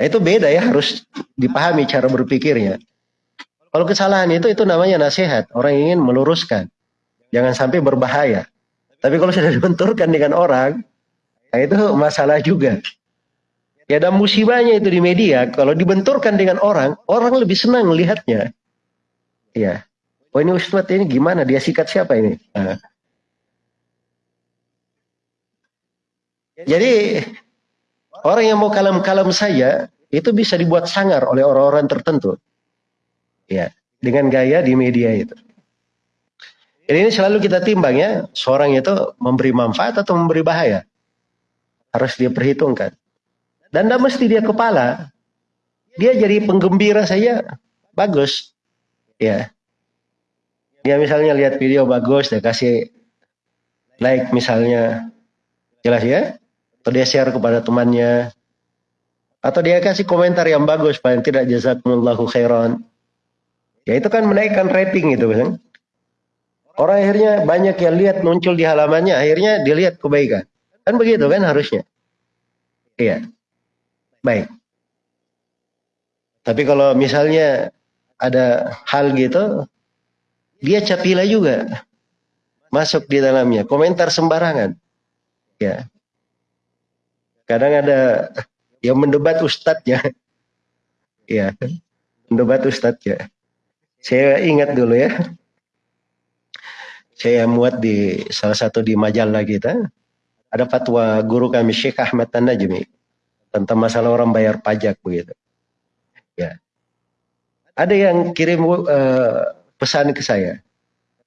Nah, itu beda ya, harus dipahami cara berpikirnya. Kalau kesalahan itu, itu namanya nasihat. Orang ingin meluruskan. Jangan sampai berbahaya. Tapi kalau sudah dibenturkan dengan orang, nah itu masalah juga. Ya ada musibahnya itu di media, kalau dibenturkan dengan orang, orang lebih senang melihatnya. Ya. Oh ini Ustadz ini gimana? Dia sikat siapa ini? Nah. Jadi orang yang mau kalem-kalem saya itu bisa dibuat sangar oleh orang-orang tertentu. Ya, dengan gaya di media itu. Jadi ini selalu kita timbang ya, seorang itu memberi manfaat atau memberi bahaya. Harus dia perhitungkan. Dan tidak mesti dia kepala. Dia jadi penggembira saja bagus. Ya. Dia misalnya lihat video bagus, dia kasih like misalnya. Jelas ya? Atau dia share kepada temannya. Atau dia kasih komentar yang bagus, paling tidak jazakumullahu khairan. Ya itu kan menaikkan rating itu kan. Orang akhirnya banyak yang lihat muncul di halamannya, akhirnya dilihat kebaikan. Kan begitu kan harusnya. Iya. Baik. Tapi kalau misalnya ada hal gitu, dia capila juga masuk di dalamnya, komentar sembarangan. Ya. Kadang ada yang mendebat ustadznya. Ya, mendebat ustadznya. Saya ingat dulu ya. Saya muat di salah satu di majalah kita. Ada fatwa guru kami Syekh Ahmad Tan-Najmi tentang masalah orang bayar pajak begitu. Ya. Ada yang kirim uh, pesan ke saya.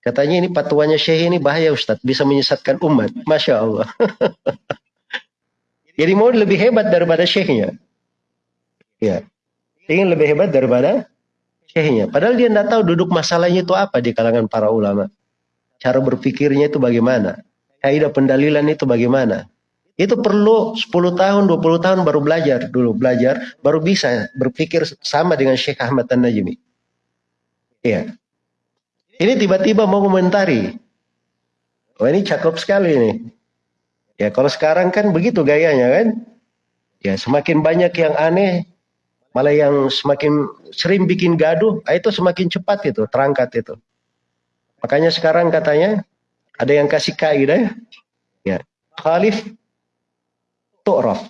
Katanya ini patuanya Syekh ini bahaya Ustadz, bisa menyesatkan umat. Masya Allah. Jadi mau lebih hebat daripada Syekhnya. Ya. Ingin lebih hebat daripada Syekhnya. Padahal dia tidak tahu duduk masalahnya itu apa di kalangan para ulama. Cara berpikirnya itu bagaimana. Kaidah pendalilan itu bagaimana. Itu perlu 10 tahun, 20 tahun baru belajar dulu, belajar, baru bisa berpikir sama dengan Syekh Ahmad Tan-Najmi. Iya. Ini tiba-tiba mau komentari. Wah ini cakep sekali ini. Ya kalau sekarang kan begitu gayanya kan. Ya semakin banyak yang aneh, malah yang semakin sering bikin gaduh, ah, itu semakin cepat itu, terangkat itu. Makanya sekarang katanya ada yang kasih kaidah ya. Khalif tu'raf.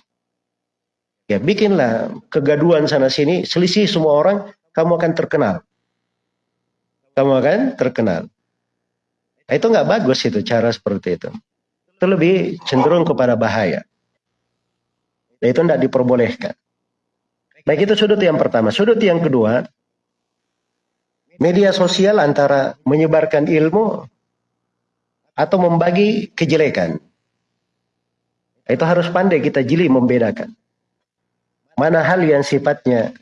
Ya, bikinlah kegaduhan sana sini, selisih semua orang, kamu akan terkenal. Kamu akan terkenal. Nah, itu nggak bagus itu cara seperti itu. Itu lebih cenderung kepada bahaya. Dan itu tidak diperbolehkan. Baik itu sudut yang pertama. Sudut yang kedua, media sosial antara menyebarkan ilmu atau membagi kejelekan. Itu harus pandai kita jeli membedakan. Mana hal yang sifatnya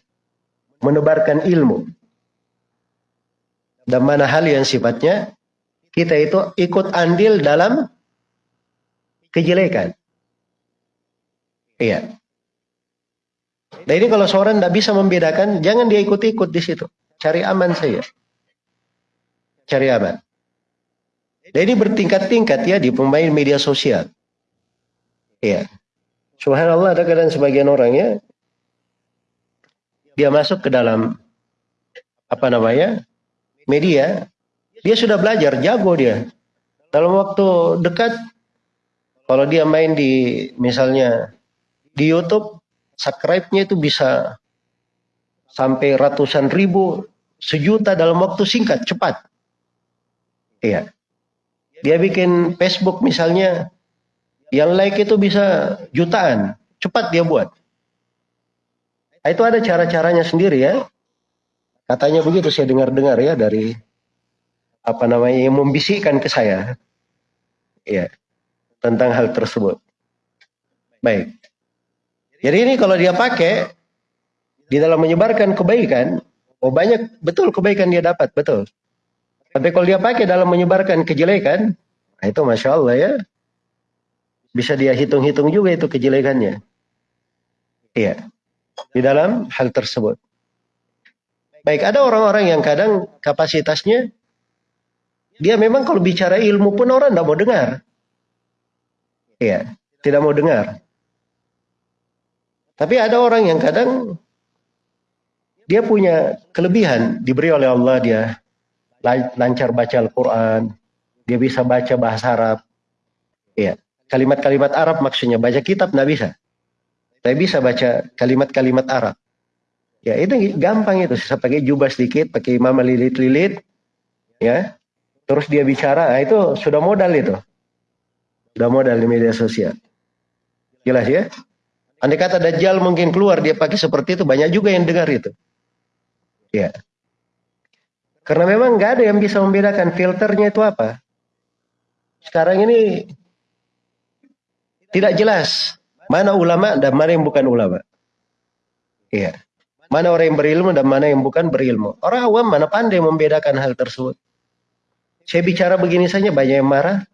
menebarkan ilmu. Dan mana hal yang sifatnya kita itu ikut andil dalam kejelekan. Iya. Nah ini kalau seorang tidak bisa membedakan, jangan dia ikut-ikut di situ. Cari aman saja. Cari aman. Dan ini bertingkat-tingkat ya di pemain media sosial. Iya. Subhanallah ada kadang sebagian orang ya dia masuk ke dalam apa namanya media, dia sudah belajar, jago dia. Dalam waktu dekat, kalau dia main di misalnya di YouTube, subscribe-nya itu bisa sampai ratusan ribu, sejuta dalam waktu singkat, cepat. Iya. Dia bikin Facebook misalnya, yang like itu bisa jutaan, cepat dia buat. Nah, itu ada cara-caranya sendiri ya. Katanya begitu saya dengar-dengar ya dari apa namanya yang membisikkan ke saya. Ya. Tentang hal tersebut. Baik. Jadi ini kalau dia pakai di dalam menyebarkan kebaikan, oh banyak betul kebaikan dia dapat, betul. Tapi kalau dia pakai dalam menyebarkan kejelekan, nah itu masya Allah ya, bisa dia hitung-hitung juga itu kejelekannya. Iya di dalam hal tersebut. Baik, ada orang-orang yang kadang kapasitasnya dia memang kalau bicara ilmu pun orang tidak mau dengar. Iya, tidak mau dengar. Tapi ada orang yang kadang dia punya kelebihan diberi oleh Allah dia lancar baca Al-Quran, dia bisa baca bahasa Arab. Iya, kalimat-kalimat Arab maksudnya baca kitab tidak bisa. Saya bisa baca kalimat-kalimat Arab. Ya itu gampang itu. Saya pakai jubah sedikit, pakai mama lilit-lilit, ya. Terus dia bicara, nah itu sudah modal itu. Sudah modal di media sosial. Jelas ya? Andai kata Dajjal mungkin keluar dia pakai seperti itu, banyak juga yang dengar itu. Ya. Karena memang nggak ada yang bisa membedakan filternya itu apa. Sekarang ini tidak jelas Mana ulama dan mana yang bukan ulama. Iya. Mana orang yang berilmu dan mana yang bukan berilmu. Orang awam mana pandai membedakan hal tersebut. Saya bicara begini saja banyak yang marah.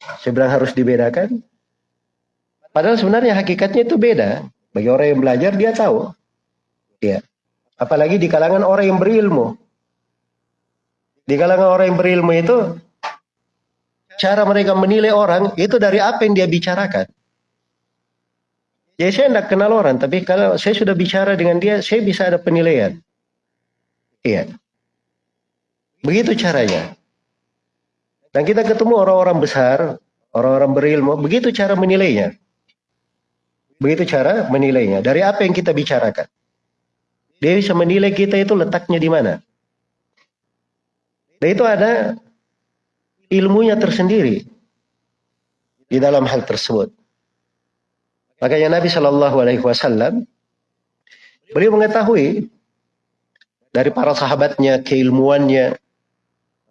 Saya bilang harus dibedakan. Padahal sebenarnya hakikatnya itu beda. Bagi orang yang belajar dia tahu. Iya. Apalagi di kalangan orang yang berilmu. Di kalangan orang yang berilmu itu cara mereka menilai orang itu dari apa yang dia bicarakan. Ya saya tidak kenal orang, tapi kalau saya sudah bicara dengan dia, saya bisa ada penilaian. Iya. Begitu caranya. Dan kita ketemu orang-orang besar, orang-orang berilmu, begitu cara menilainya. Begitu cara menilainya. Dari apa yang kita bicarakan. Dia bisa menilai kita itu letaknya di mana. Dan itu ada ilmunya tersendiri di dalam hal tersebut. Makanya Nabi Shallallahu Alaihi Wasallam beliau mengetahui dari para sahabatnya keilmuannya.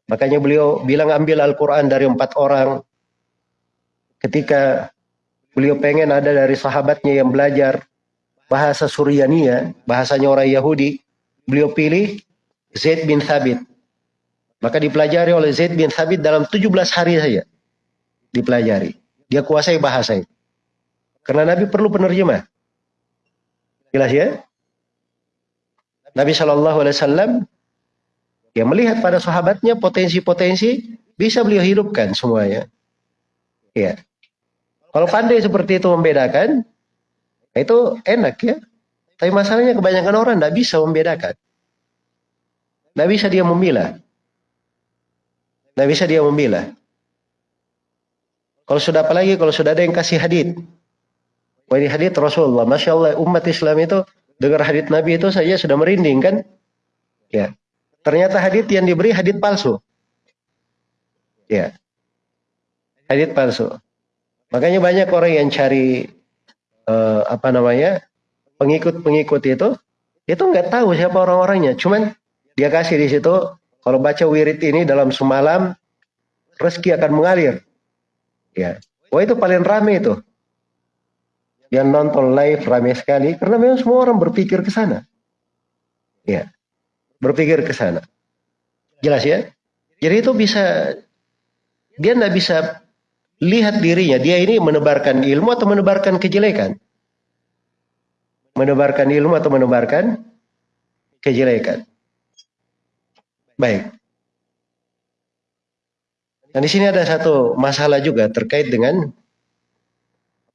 Makanya beliau bilang ambil Al-Quran dari empat orang. Ketika beliau pengen ada dari sahabatnya yang belajar bahasa Suryania, bahasanya orang Yahudi, beliau pilih Zaid bin Thabit. Maka dipelajari oleh Zaid bin Thabit dalam 17 hari saja. Dipelajari. Dia kuasai bahasa itu. Karena Nabi perlu penerjemah. Jelas ya? Nabi Shallallahu Alaihi Wasallam yang melihat pada sahabatnya potensi-potensi bisa beliau hidupkan semuanya. Ya. Kalau pandai seperti itu membedakan, itu enak ya. Tapi masalahnya kebanyakan orang tidak bisa membedakan. Tidak bisa dia memilah. Tidak bisa dia memilah. Kalau sudah apalagi kalau sudah ada yang kasih hadit, Wah ini hadits Rasulullah. Masya Allah umat Islam itu dengar hadits Nabi itu saja sudah merinding kan? Ya. Ternyata hadits yang diberi hadits palsu. Ya. Hadits palsu. Makanya banyak orang yang cari uh, apa namanya pengikut-pengikut itu itu nggak tahu siapa orang-orangnya. Cuman dia kasih di situ kalau baca wirid ini dalam semalam rezeki akan mengalir. Ya. Wah itu paling rame itu yang nonton live ramai sekali karena memang semua orang berpikir ke sana. Ya. Berpikir ke sana. Jelas ya? Jadi itu bisa dia tidak bisa lihat dirinya dia ini menebarkan ilmu atau menebarkan kejelekan. Menebarkan ilmu atau menebarkan kejelekan. Baik. Dan di sini ada satu masalah juga terkait dengan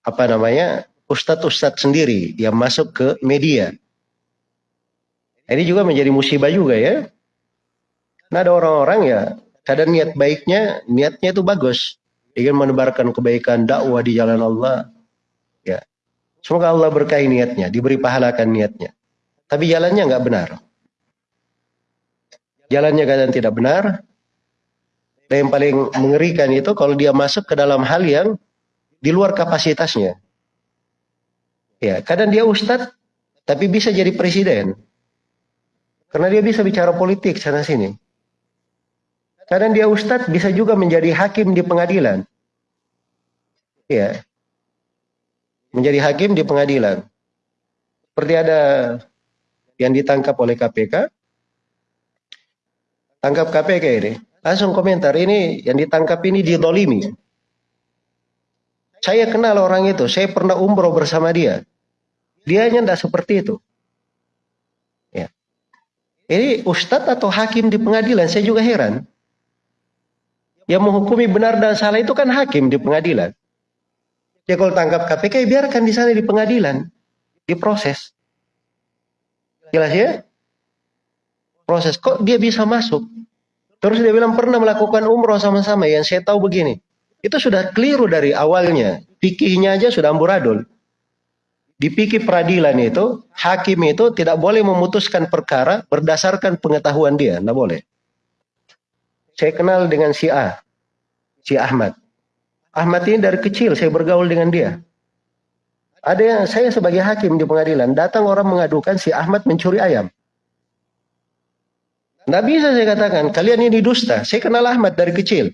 apa namanya ustadz-ustadz sendiri yang masuk ke media. Ini juga menjadi musibah juga ya. Nah ada orang-orang ya, kadang niat baiknya, niatnya itu bagus. Ingin menebarkan kebaikan dakwah di jalan Allah. Ya. Semoga Allah berkahi niatnya, diberi pahalakan niatnya. Tapi jalannya nggak benar. Jalannya kadang tidak benar. Dan yang paling mengerikan itu kalau dia masuk ke dalam hal yang di luar kapasitasnya. Ya, kadang dia ustadz, tapi bisa jadi presiden. Karena dia bisa bicara politik sana sini. Kadang dia ustadz bisa juga menjadi hakim di pengadilan. Ya. Menjadi hakim di pengadilan. Seperti ada yang ditangkap oleh KPK. Tangkap KPK ini. Langsung komentar, ini yang ditangkap ini didolimi. Saya kenal orang itu, saya pernah umroh bersama dia. Dia tidak seperti itu. Ini ustadz atau hakim di pengadilan, saya juga heran. Yang menghukumi benar dan salah itu kan hakim di pengadilan. Ya kalau tangkap KPK, ya biarkan di sana di pengadilan. Diproses. Jelas ya? Proses. Kok dia bisa masuk? Terus dia bilang pernah melakukan umroh sama-sama. Yang saya tahu begini. Itu sudah keliru dari awalnya. Pikirnya aja sudah amburadul. Dipikir peradilan itu, hakim itu tidak boleh memutuskan perkara berdasarkan pengetahuan dia, tidak boleh. Saya kenal dengan si A, si Ahmad. Ahmad ini dari kecil saya bergaul dengan dia. Ada yang saya sebagai hakim di pengadilan, datang orang mengadukan si Ahmad mencuri ayam. Tidak bisa saya katakan, kalian ini dusta. Saya kenal Ahmad dari kecil.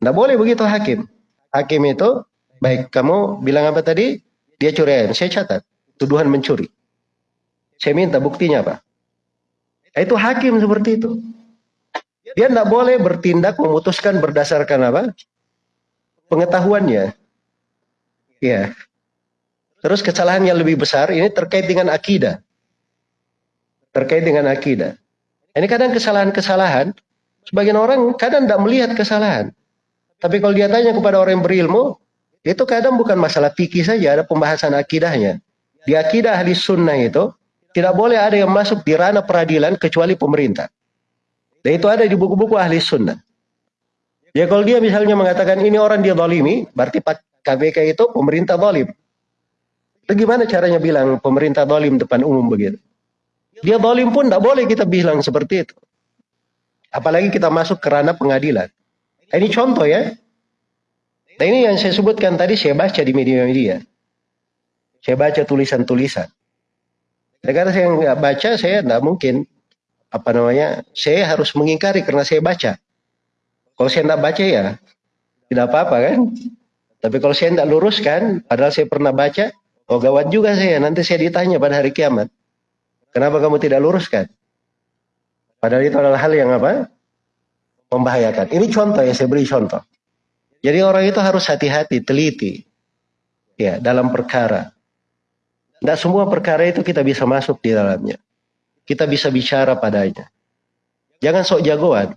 Tidak boleh begitu hakim. Hakim itu, baik kamu bilang apa tadi? Dia curi ayam. Saya catat. Tuduhan mencuri. Saya minta buktinya apa? Itu hakim seperti itu. Dia tidak boleh bertindak memutuskan berdasarkan apa? Pengetahuannya. Ya. Terus kesalahan yang lebih besar ini terkait dengan akidah. Terkait dengan akidah. Ini kadang kesalahan-kesalahan, sebagian orang kadang tidak melihat kesalahan. Tapi kalau dia tanya kepada orang yang berilmu, itu kadang bukan masalah fikih saja, ada pembahasan akidahnya. Di akidah ahli sunnah itu, tidak boleh ada yang masuk di ranah peradilan kecuali pemerintah. Dan itu ada di buku-buku ahli sunnah. Ya kalau dia misalnya mengatakan ini orang dia zalimi, berarti KPK itu pemerintah zalim. Itu gimana caranya bilang pemerintah zalim depan umum begitu? Dia zalim pun tidak boleh kita bilang seperti itu. Apalagi kita masuk ke ranah pengadilan. Ini contoh ya. Nah ini yang saya sebutkan tadi saya baca di media-media. Saya baca tulisan-tulisan. Karena saya nggak baca, saya nggak mungkin apa namanya, saya harus mengingkari karena saya baca. Kalau saya nggak baca ya tidak apa-apa kan. Tapi kalau saya nggak luruskan, padahal saya pernah baca, oh gawat juga saya. Nanti saya ditanya pada hari kiamat, kenapa kamu tidak luruskan? Padahal itu adalah hal yang apa? Membahayakan. Ini contoh ya, saya beri contoh. Jadi orang itu harus hati-hati, teliti. Ya, dalam perkara. Tidak semua perkara itu kita bisa masuk di dalamnya. Kita bisa bicara padanya. Jangan sok jagoan.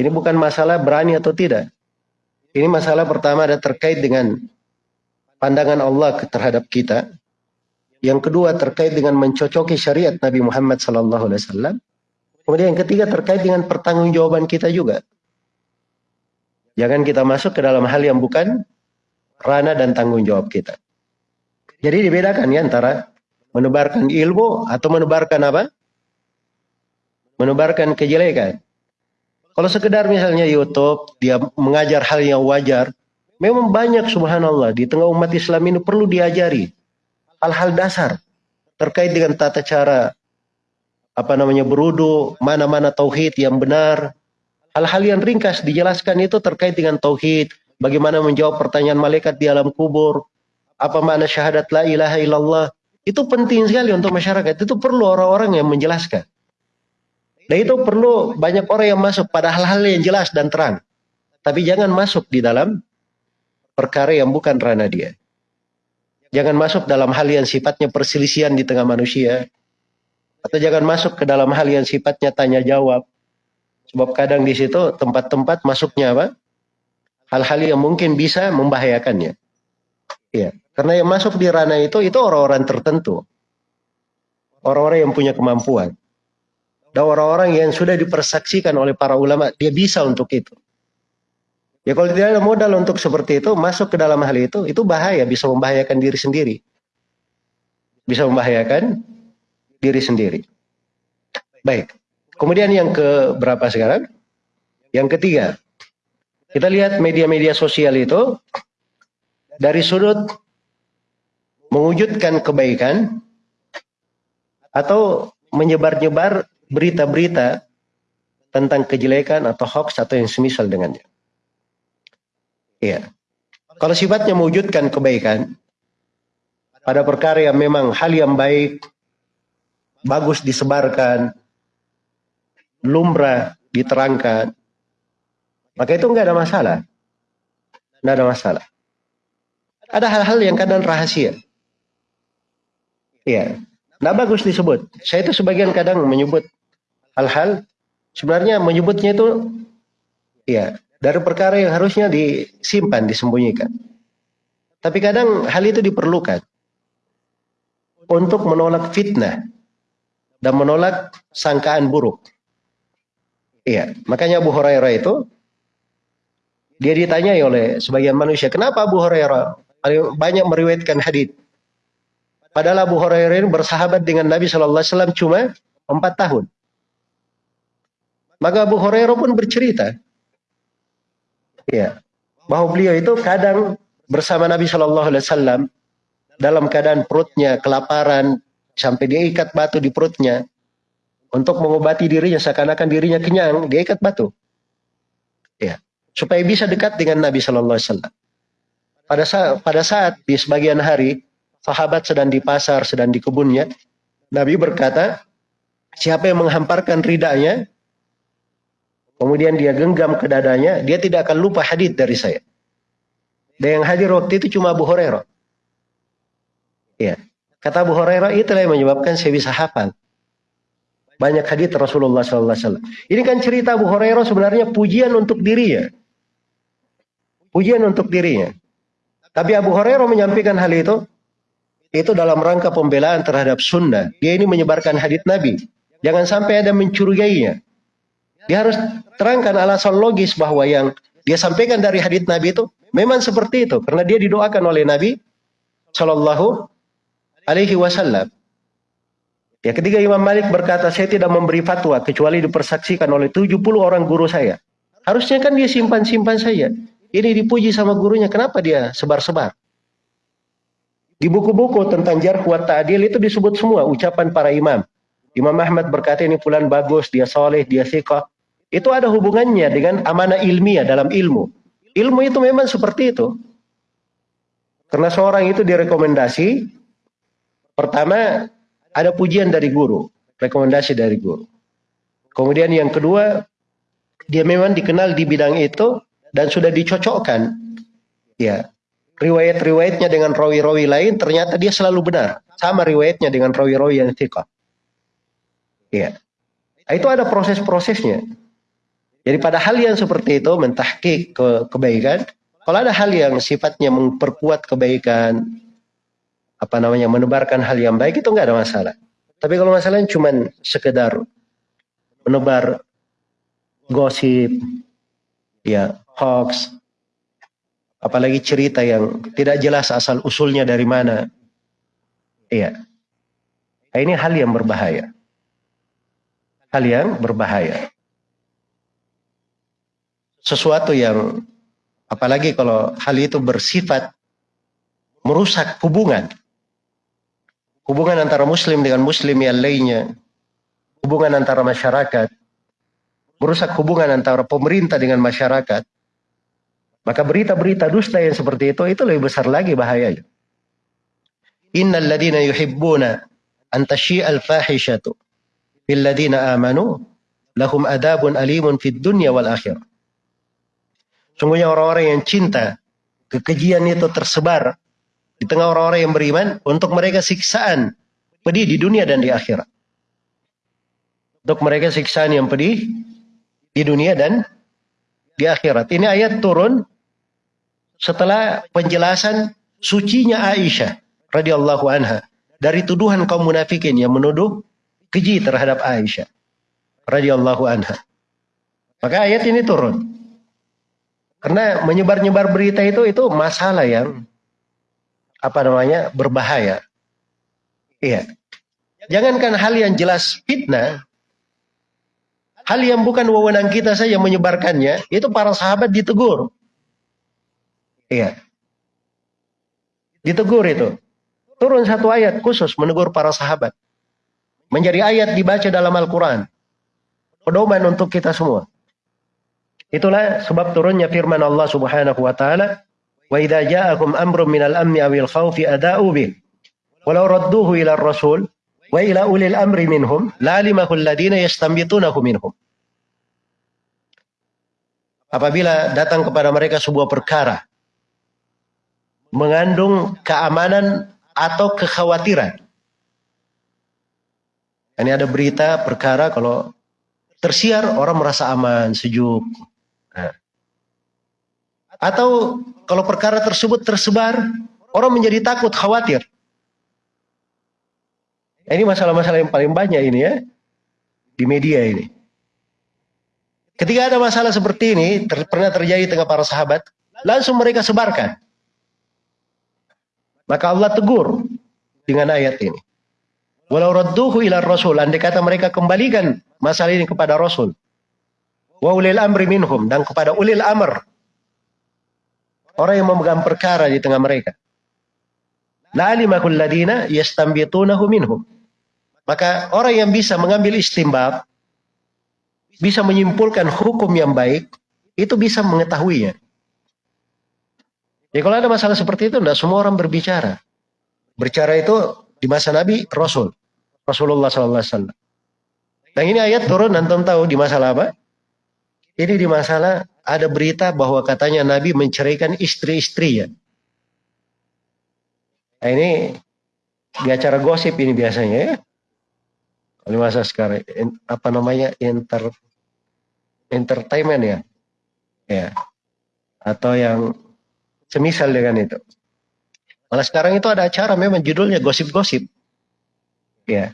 Ini bukan masalah berani atau tidak. Ini masalah pertama ada terkait dengan pandangan Allah terhadap kita. Yang kedua terkait dengan mencocoki syariat Nabi Muhammad SAW. Kemudian yang ketiga terkait dengan pertanggungjawaban kita juga. Jangan kita masuk ke dalam hal yang bukan ranah dan tanggung jawab kita. Jadi dibedakan ya antara menebarkan ilmu atau menebarkan apa? Menebarkan kejelekan. Kalau sekedar misalnya YouTube, dia mengajar hal yang wajar, memang banyak subhanallah di tengah umat Islam ini perlu diajari hal-hal dasar terkait dengan tata cara apa namanya berudu, mana-mana tauhid yang benar. Hal-hal yang ringkas dijelaskan itu terkait dengan tauhid, bagaimana menjawab pertanyaan malaikat di alam kubur, apa makna syahadat la ilaha illallah. Itu penting sekali untuk masyarakat. Itu perlu orang-orang yang menjelaskan. Dan itu perlu banyak orang yang masuk pada hal-hal yang jelas dan terang. Tapi jangan masuk di dalam perkara yang bukan ranah dia. Jangan masuk dalam hal yang sifatnya perselisihan di tengah manusia. Atau jangan masuk ke dalam hal yang sifatnya tanya jawab. Sebab kadang di situ tempat-tempat masuknya apa? Hal-hal yang mungkin bisa membahayakannya. Iya. Karena yang masuk di ranah itu itu orang-orang tertentu. Orang-orang yang punya kemampuan. Dan orang-orang yang sudah dipersaksikan oleh para ulama, dia bisa untuk itu. Ya kalau tidak ada modal untuk seperti itu, masuk ke dalam hal itu, itu bahaya, bisa membahayakan diri sendiri. Bisa membahayakan diri sendiri. Baik. Kemudian yang ke berapa sekarang? Yang ketiga. Kita lihat media-media sosial itu dari sudut mewujudkan kebaikan atau menyebar-nyebar berita-berita tentang kejelekan atau hoax atau yang semisal dengannya. Iya. Kalau sifatnya mewujudkan kebaikan pada perkara yang memang hal yang baik, bagus disebarkan, lumrah diterangkan, maka itu enggak ada masalah. Enggak ada masalah. Ada hal-hal yang kadang rahasia. Iya. Nah bagus disebut. Saya itu sebagian kadang menyebut hal-hal sebenarnya menyebutnya itu ya dari perkara yang harusnya disimpan, disembunyikan. Tapi kadang hal itu diperlukan untuk menolak fitnah dan menolak sangkaan buruk. Iya, makanya Abu Hurairah itu dia ditanyai oleh sebagian manusia, kenapa Abu Hurairah banyak meriwayatkan hadis. Padahal Abu Hurairah ini bersahabat dengan Nabi Shallallahu Alaihi Wasallam cuma empat tahun. Maka Abu Hurairah pun bercerita, ya, bahwa beliau itu kadang bersama Nabi Shallallahu Alaihi Wasallam dalam keadaan perutnya kelaparan sampai dia ikat batu di perutnya untuk mengobati dirinya seakan-akan dirinya kenyang dia ikat batu ya supaya bisa dekat dengan Nabi Shallallahu Alaihi Wasallam pada saat, pada saat di sebagian hari sahabat sedang di pasar, sedang di kebunnya, Nabi berkata, siapa yang menghamparkan ridanya, kemudian dia genggam ke dadanya, dia tidak akan lupa hadis dari saya. Dan yang hadir waktu itu cuma Abu Hurairah. Ya. Kata Abu Hurairah itulah yang menyebabkan saya bisa hafal. Banyak hadis Rasulullah SAW. Ini kan cerita Abu Hurairah sebenarnya pujian untuk dirinya. Pujian untuk dirinya. Tapi Abu Hurairah menyampaikan hal itu itu dalam rangka pembelaan terhadap sunnah. Dia ini menyebarkan hadis Nabi. Jangan sampai ada mencurigainya. Dia harus terangkan alasan logis bahwa yang dia sampaikan dari hadis Nabi itu memang seperti itu karena dia didoakan oleh Nabi Shallallahu Alaihi Wasallam. Ya, ketika Imam Malik berkata, saya tidak memberi fatwa kecuali dipersaksikan oleh 70 orang guru saya. Harusnya kan dia simpan-simpan saja. Ini dipuji sama gurunya, kenapa dia sebar-sebar? Di buku-buku tentang jar kuat ta'adil itu disebut semua ucapan para imam. Imam Ahmad berkata ini pulan bagus, dia soleh, dia sikah. Itu ada hubungannya dengan amanah ilmiah dalam ilmu. Ilmu itu memang seperti itu. Karena seorang itu direkomendasi, pertama ada pujian dari guru, rekomendasi dari guru. Kemudian yang kedua, dia memang dikenal di bidang itu dan sudah dicocokkan. Ya riwayat-riwayatnya dengan rawi-rawi lain ternyata dia selalu benar. Sama riwayatnya dengan rawi-rawi yang thiqah. Ya itu ada proses-prosesnya. Jadi pada hal yang seperti itu mentahkik ke kebaikan. Kalau ada hal yang sifatnya memperkuat kebaikan apa namanya menebarkan hal yang baik itu enggak ada masalah tapi kalau masalahnya cuma sekedar menebar gosip ya hoax, apalagi cerita yang tidak jelas asal usulnya dari mana. Iya. Nah, ini hal yang berbahaya. Hal yang berbahaya. Sesuatu yang apalagi kalau hal itu bersifat merusak hubungan. Hubungan antara muslim dengan muslim yang lainnya. Hubungan antara masyarakat. Merusak hubungan antara pemerintah dengan masyarakat. Maka berita-berita dusta yang seperti itu, itu lebih besar lagi bahayanya. Innal ladina yuhibbuna an tashi'al fahishatu fil ladina amanu lahum adabun alimun fid dunya wal akhir. Sungguhnya orang-orang yang cinta kekejian itu tersebar di tengah orang-orang yang beriman untuk mereka siksaan pedih di dunia dan di akhirat. Untuk mereka siksaan yang pedih di dunia dan di akhirat. Ini ayat turun setelah penjelasan sucinya Aisyah radhiyallahu anha dari tuduhan kaum munafikin yang menuduh keji terhadap Aisyah radhiyallahu anha. Maka ayat ini turun. Karena menyebar-nyebar berita itu itu masalah yang apa namanya berbahaya. Iya. Jangankan hal yang jelas fitnah, hal yang bukan wewenang kita saja menyebarkannya, itu para sahabat ditegur. Iya. Ditegur itu. Turun satu ayat khusus menegur para sahabat. Menjadi ayat dibaca dalam Al-Quran. Pedoman untuk kita semua. Itulah sebab turunnya firman Allah Subhanahu wa taala Wa idza ja'akum amrun minal amni awil khawfi ada'u bih. Walau radduhu ila rasul wa ila ulil amri minhum lalimahu alladhina yastambitunahu minhum. Apabila datang kepada mereka sebuah perkara mengandung keamanan atau kekhawatiran. Ini ada berita perkara kalau tersiar orang merasa aman, sejuk. Nah, atau kalau perkara tersebut tersebar, orang menjadi takut, khawatir. Ini masalah-masalah yang paling banyak ini ya, di media ini. Ketika ada masalah seperti ini, ter pernah terjadi tengah para sahabat, langsung mereka sebarkan. Maka Allah tegur dengan ayat ini. Walau radduhu ila rasul, andai kata mereka kembalikan masalah ini kepada rasul. Wa ulil amri minhum, dan kepada ulil amr, Orang yang memegang perkara di tengah mereka. La'alimakul ladina yastambitunahu minhum. Maka orang yang bisa mengambil istimbab, bisa menyimpulkan hukum yang baik, itu bisa mengetahuinya. Ya kalau ada masalah seperti itu, tidak semua orang berbicara. Berbicara itu di masa Nabi, Rasul. Rasulullah SAW. Dan ini ayat turun, nanti tahu di masalah apa? Ini di masalah ada berita bahwa katanya Nabi menceraikan istri-istrinya. Nah, ini di acara gosip ini biasanya ya. Kalau masa sekarang apa namanya inter entertainment ya, ya atau yang semisal dengan itu. Malah sekarang itu ada acara memang judulnya gosip-gosip, ya.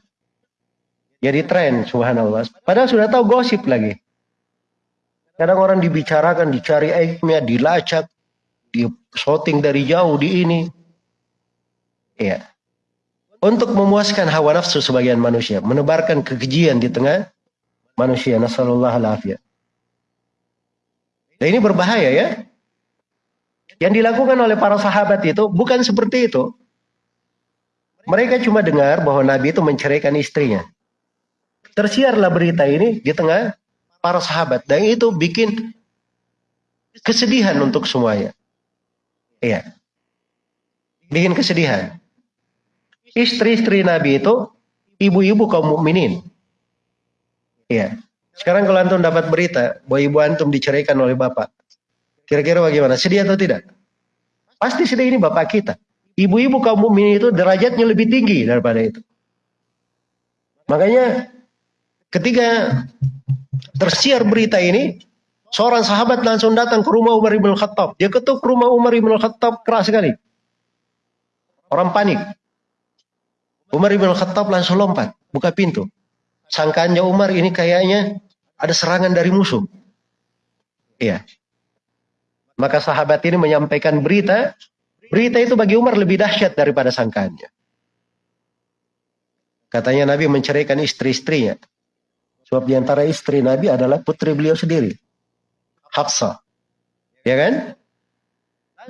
Jadi tren, subhanallah. Padahal sudah tahu gosip lagi. Kadang orang dibicarakan, dicari aibnya, dilacak, di shooting dari jauh di ini. Iya. Untuk memuaskan hawa nafsu sebagian manusia, menebarkan kekejian di tengah manusia. Nasallallahu alaihi Dan ini berbahaya ya. Yang dilakukan oleh para sahabat itu bukan seperti itu. Mereka cuma dengar bahwa Nabi itu menceraikan istrinya. Tersiarlah berita ini di tengah para sahabat dan itu bikin kesedihan untuk semuanya. Iya. Bikin kesedihan. Istri-istri Nabi itu ibu-ibu kaum mukminin. Iya. Sekarang kalau antum dapat berita bahwa ibu antum diceraikan oleh bapak, kira-kira bagaimana? Sedih atau tidak? Pasti sedih ini bapak kita. Ibu-ibu kaum mukminin itu derajatnya lebih tinggi daripada itu. Makanya ketika tersiar berita ini, seorang sahabat langsung datang ke rumah Umar ibn Khattab. Dia ketuk rumah Umar ibn Khattab keras sekali. Orang panik. Umar ibn Khattab langsung lompat, buka pintu. Sangkaannya Umar ini kayaknya ada serangan dari musuh. Iya. Maka sahabat ini menyampaikan berita. Berita itu bagi Umar lebih dahsyat daripada sangkaannya. Katanya Nabi menceraikan istri-istrinya. Sebab di antara istri Nabi adalah putri beliau sendiri. Hafsah. Ya kan?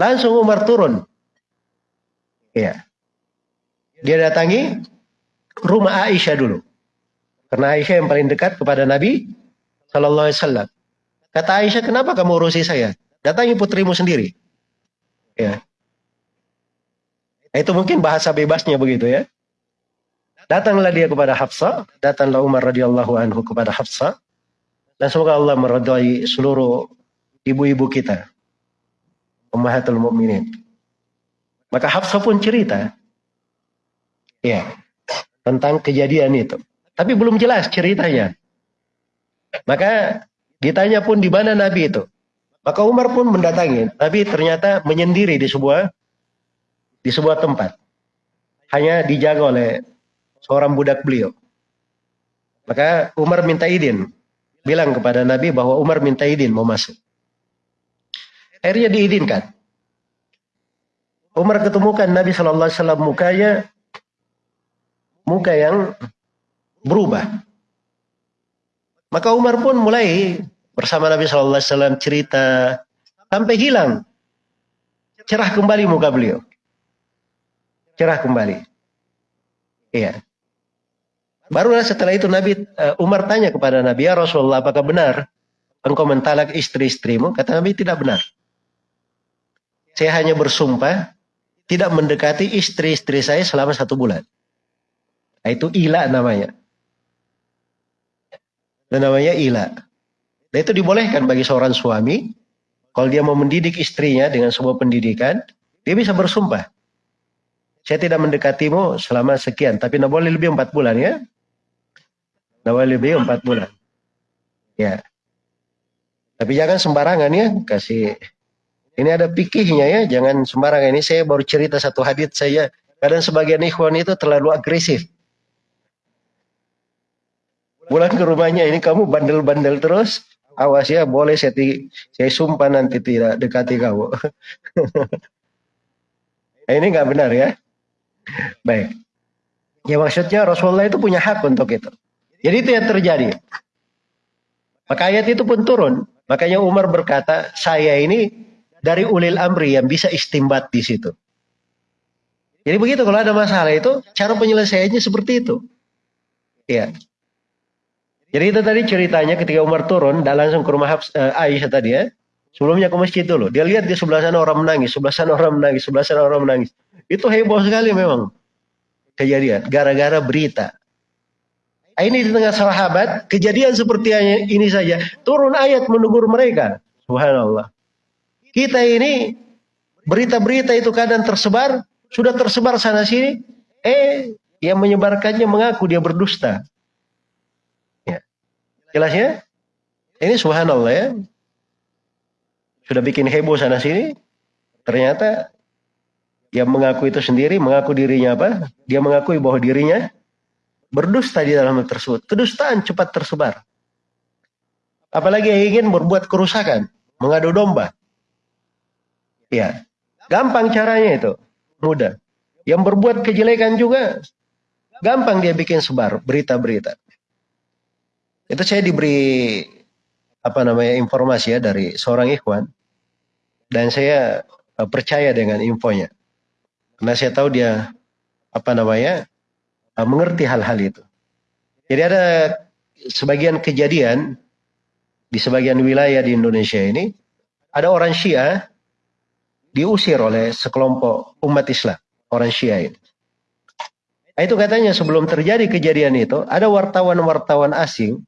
Langsung Umar turun. Ya. Dia datangi rumah Aisyah dulu. Karena Aisyah yang paling dekat kepada Nabi Sallallahu Alaihi Wasallam. Kata Aisyah, kenapa kamu urusi saya? Datangi putrimu sendiri. Ya. Itu mungkin bahasa bebasnya begitu ya. Datanglah dia kepada Hafsa, datanglah Umar radhiyallahu anhu kepada Hafsa. Dan semoga Allah meridai seluruh ibu-ibu kita. Ummahatul mukminin. Maka Hafsa pun cerita. Ya. Tentang kejadian itu. Tapi belum jelas ceritanya. Maka ditanya pun di mana Nabi itu. Maka Umar pun mendatangi. Nabi ternyata menyendiri di sebuah di sebuah tempat. Hanya dijaga oleh seorang budak beliau. Maka Umar minta izin. Bilang kepada Nabi bahwa Umar minta izin mau masuk. Akhirnya diizinkan. Umar ketemukan Nabi Wasallam mukanya muka yang berubah. Maka Umar pun mulai bersama Nabi Wasallam cerita sampai hilang cerah kembali muka beliau cerah kembali. Iya. Barulah setelah itu Nabi uh, Umar tanya kepada Nabi, "Ya Rasulullah, apakah benar engkau mentalak istri-istrimu?" Kata Nabi, "Tidak benar." Saya hanya bersumpah tidak mendekati istri-istri saya selama satu bulan. Nah, itu ila namanya. Dan namanya ila. Dan itu dibolehkan bagi seorang suami. Kalau dia mau mendidik istrinya dengan sebuah pendidikan, dia bisa bersumpah. Saya tidak mendekatimu selama sekian, tapi tidak boleh lebih empat bulan ya. Lebih empat bulan. Ya. Tapi jangan sembarangan ya, kasih. Ini ada pikihnya ya, jangan sembarangan. Ini saya baru cerita satu hadits saya. Kadang sebagian ikhwan itu terlalu agresif. Pulang ke rumahnya, ini kamu bandel-bandel terus. Awas ya, boleh saya, saya sumpah nanti tidak dekati kamu. ini nggak benar ya. Baik. Ya maksudnya Rasulullah itu punya hak untuk itu. Jadi itu yang terjadi. Maka ayat itu pun turun. Makanya Umar berkata, saya ini dari ulil amri yang bisa istimbat di situ. Jadi begitu kalau ada masalah itu, cara penyelesaiannya seperti itu. Iya. Jadi itu tadi ceritanya ketika Umar turun, dan langsung ke rumah uh, Aisyah tadi ya. Sebelumnya ke masjid dulu. Dia lihat di sebelah sana orang menangis, sebelah sana orang menangis, sebelah sana orang menangis. Itu heboh sekali memang kejadian gara-gara berita. Ah, ini di tengah sahabat, kejadian seperti ini saja, turun ayat menegur mereka. Subhanallah. Kita ini berita-berita itu kadang tersebar, sudah tersebar sana sini, eh yang menyebarkannya mengaku dia berdusta. Ya. Jelas ya? Ini subhanallah ya. Sudah bikin heboh sana sini, ternyata yang mengaku itu sendiri, mengaku dirinya apa? Dia mengakui bahwa dirinya berdusta di dalam hal tersebut. Kedustaan cepat tersebar. Apalagi yang ingin berbuat kerusakan, mengadu domba. Ya, gampang caranya itu, mudah. Yang berbuat kejelekan juga, gampang dia bikin sebar berita-berita. Itu saya diberi apa namanya informasi ya dari seorang ikhwan dan saya eh, percaya dengan infonya. Karena saya tahu dia apa namanya mengerti hal-hal itu. Jadi ada sebagian kejadian di sebagian wilayah di Indonesia ini ada orang Syiah diusir oleh sekelompok umat Islam, orang Syiah ini. Nah, itu katanya sebelum terjadi kejadian itu ada wartawan-wartawan asing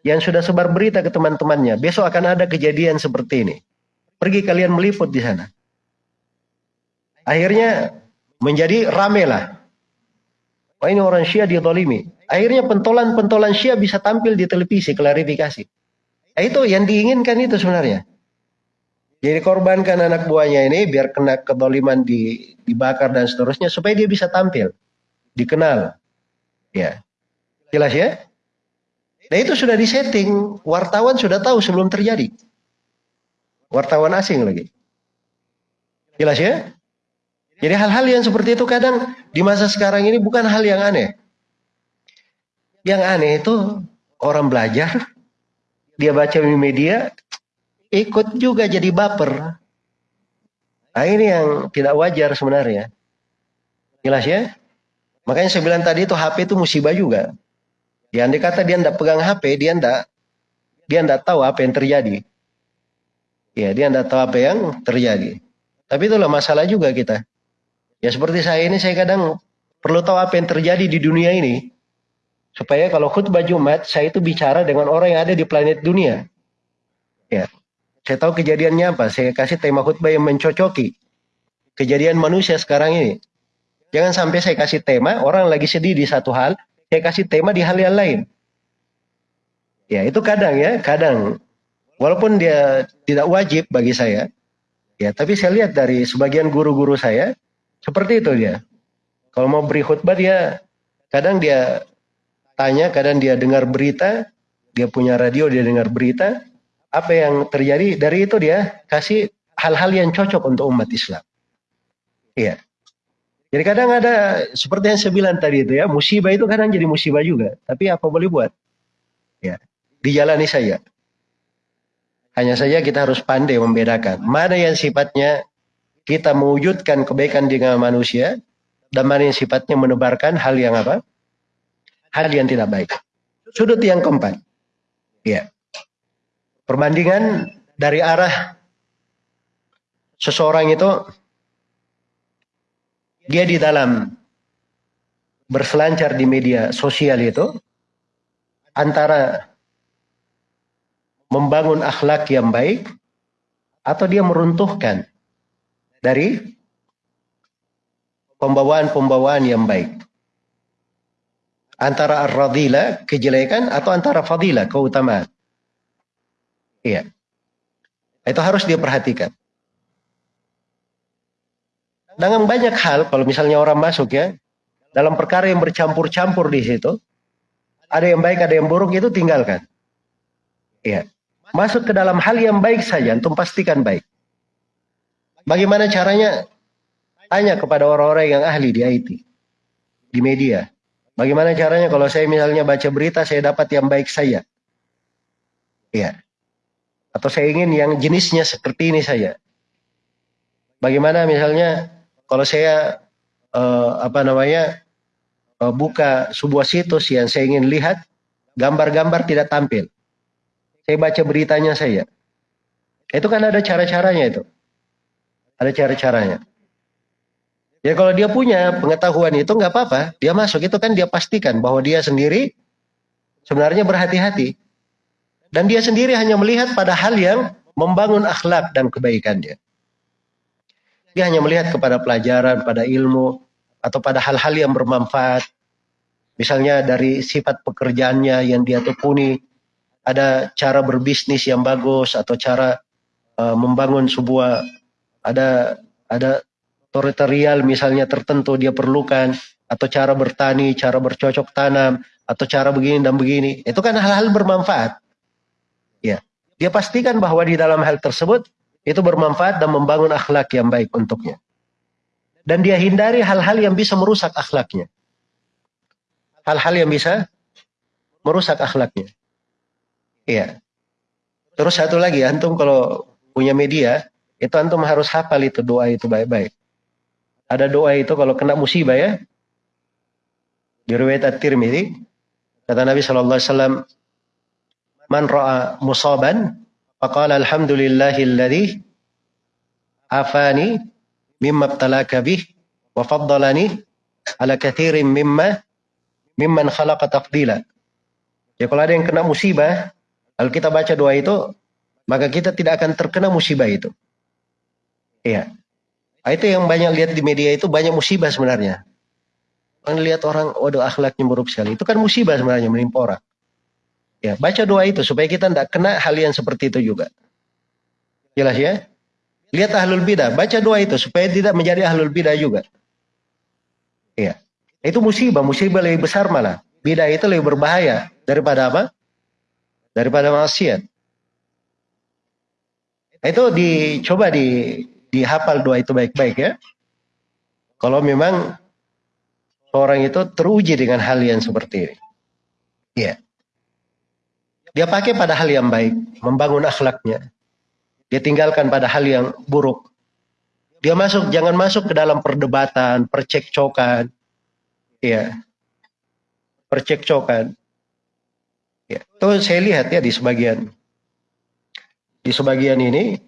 yang sudah sebar berita ke teman-temannya, besok akan ada kejadian seperti ini. Pergi kalian meliput di sana. Akhirnya menjadi rame lah. Oh ini orang Syiah didolimi. Akhirnya pentolan-pentolan Syiah bisa tampil di televisi, klarifikasi. Nah, itu yang diinginkan itu sebenarnya. Jadi korbankan anak buahnya ini biar kena kedoliman di, dibakar dan seterusnya supaya dia bisa tampil, dikenal. Ya, jelas ya. Nah itu sudah disetting, wartawan sudah tahu sebelum terjadi. Wartawan asing lagi. Jelas ya? Jadi hal-hal yang seperti itu kadang di masa sekarang ini bukan hal yang aneh. Yang aneh itu orang belajar, dia baca di media, ikut juga jadi baper. Nah ini yang tidak wajar sebenarnya. Jelas ya? Makanya saya bilang tadi itu HP itu musibah juga. Ya andai kata dia tidak pegang HP, dia tidak dia tidak tahu apa yang terjadi. Ya, dia tidak tahu apa yang terjadi. Tapi itulah masalah juga kita. Ya seperti saya ini, saya kadang perlu tahu apa yang terjadi di dunia ini. Supaya kalau khutbah Jumat, saya itu bicara dengan orang yang ada di planet dunia. Ya, saya tahu kejadiannya apa. Saya kasih tema khutbah yang mencocoki kejadian manusia sekarang ini. Jangan sampai saya kasih tema, orang lagi sedih di satu hal, saya kasih tema di hal yang lain. Ya, itu kadang ya, kadang. Walaupun dia tidak wajib bagi saya, ya, tapi saya lihat dari sebagian guru-guru saya, seperti itu dia. Kalau mau beri khutbah dia, kadang dia tanya, kadang dia dengar berita, dia punya radio, dia dengar berita, apa yang terjadi, dari itu dia kasih hal-hal yang cocok untuk umat Islam. Iya. Jadi kadang ada seperti yang saya bilang tadi itu ya, musibah itu kadang jadi musibah juga. Tapi apa boleh buat? Ya, dijalani saja. Hanya saja kita harus pandai membedakan mana yang sifatnya kita mewujudkan kebaikan dengan manusia dan mana sifatnya menebarkan hal yang apa? Hal yang tidak baik. Sudut yang keempat. Ya. Perbandingan dari arah seseorang itu dia di dalam berselancar di media sosial itu antara membangun akhlak yang baik atau dia meruntuhkan dari pembawaan-pembawaan yang baik. Antara ar-radila, kejelekan, atau antara fadila, keutamaan. Iya. Itu harus dia perhatikan. Dengan banyak hal, kalau misalnya orang masuk ya, dalam perkara yang bercampur-campur di situ, ada yang baik, ada yang buruk, itu tinggalkan. Iya. Masuk ke dalam hal yang baik saja, untuk pastikan baik. Bagaimana caranya? Tanya kepada orang-orang yang ahli di IT, di media. Bagaimana caranya kalau saya misalnya baca berita, saya dapat yang baik saya. Iya. Atau saya ingin yang jenisnya seperti ini saja. Bagaimana misalnya kalau saya uh, apa namanya uh, buka sebuah situs yang saya ingin lihat gambar-gambar tidak tampil saya baca beritanya saya itu kan ada cara-caranya itu ada cara-caranya. Ya kalau dia punya pengetahuan itu nggak apa-apa. Dia masuk itu kan dia pastikan bahwa dia sendiri sebenarnya berhati-hati. Dan dia sendiri hanya melihat pada hal yang membangun akhlak dan kebaikan dia dia hanya melihat kepada pelajaran, pada ilmu, atau pada hal-hal yang bermanfaat. Misalnya dari sifat pekerjaannya yang dia tekuni, ada cara berbisnis yang bagus atau cara uh, membangun sebuah ada ada teritorial misalnya tertentu dia perlukan atau cara bertani, cara bercocok tanam atau cara begini dan begini. Itu kan hal-hal bermanfaat. Ya. Dia pastikan bahwa di dalam hal tersebut itu bermanfaat dan membangun akhlak yang baik untuknya. Dan dia hindari hal-hal yang bisa merusak akhlaknya. Hal-hal yang bisa merusak akhlaknya. Iya. Terus satu lagi, antum kalau punya media, itu antum harus hafal itu doa itu baik-baik. Ada doa itu kalau kena musibah ya. Di riwayat At-Tirmidzi, kata Nabi sallallahu alaihi wasallam, "Man ra'a musaban Faqala alhamdulillahilladzi afani mimma ibtalaka bih wa faddalani ala kathirin mimma mimman khalaqa tafdila. Ya kalau ada yang kena musibah, kalau kita baca doa itu, maka kita tidak akan terkena musibah itu. Iya. Nah, itu yang banyak lihat di media itu banyak musibah sebenarnya. Orang lihat orang, waduh akhlaknya buruk sekali. Itu kan musibah sebenarnya menimpa orang. Ya, baca doa itu supaya kita tidak kena hal yang seperti itu juga. Jelas ya? Lihat ahlul bidah, baca doa itu supaya tidak menjadi ahlul bidah juga. Ya. Itu musibah, musibah lebih besar malah. Bidah itu lebih berbahaya daripada apa? Daripada maksiat. Itu dicoba di dihafal doa itu baik-baik ya. Kalau memang orang itu teruji dengan hal yang seperti ini. Ya. Dia pakai pada hal yang baik, membangun akhlaknya. Dia tinggalkan pada hal yang buruk. Dia masuk, jangan masuk ke dalam perdebatan, percekcokan. Ya. Percekcokan. Ya. Itu saya lihat ya di sebagian di sebagian ini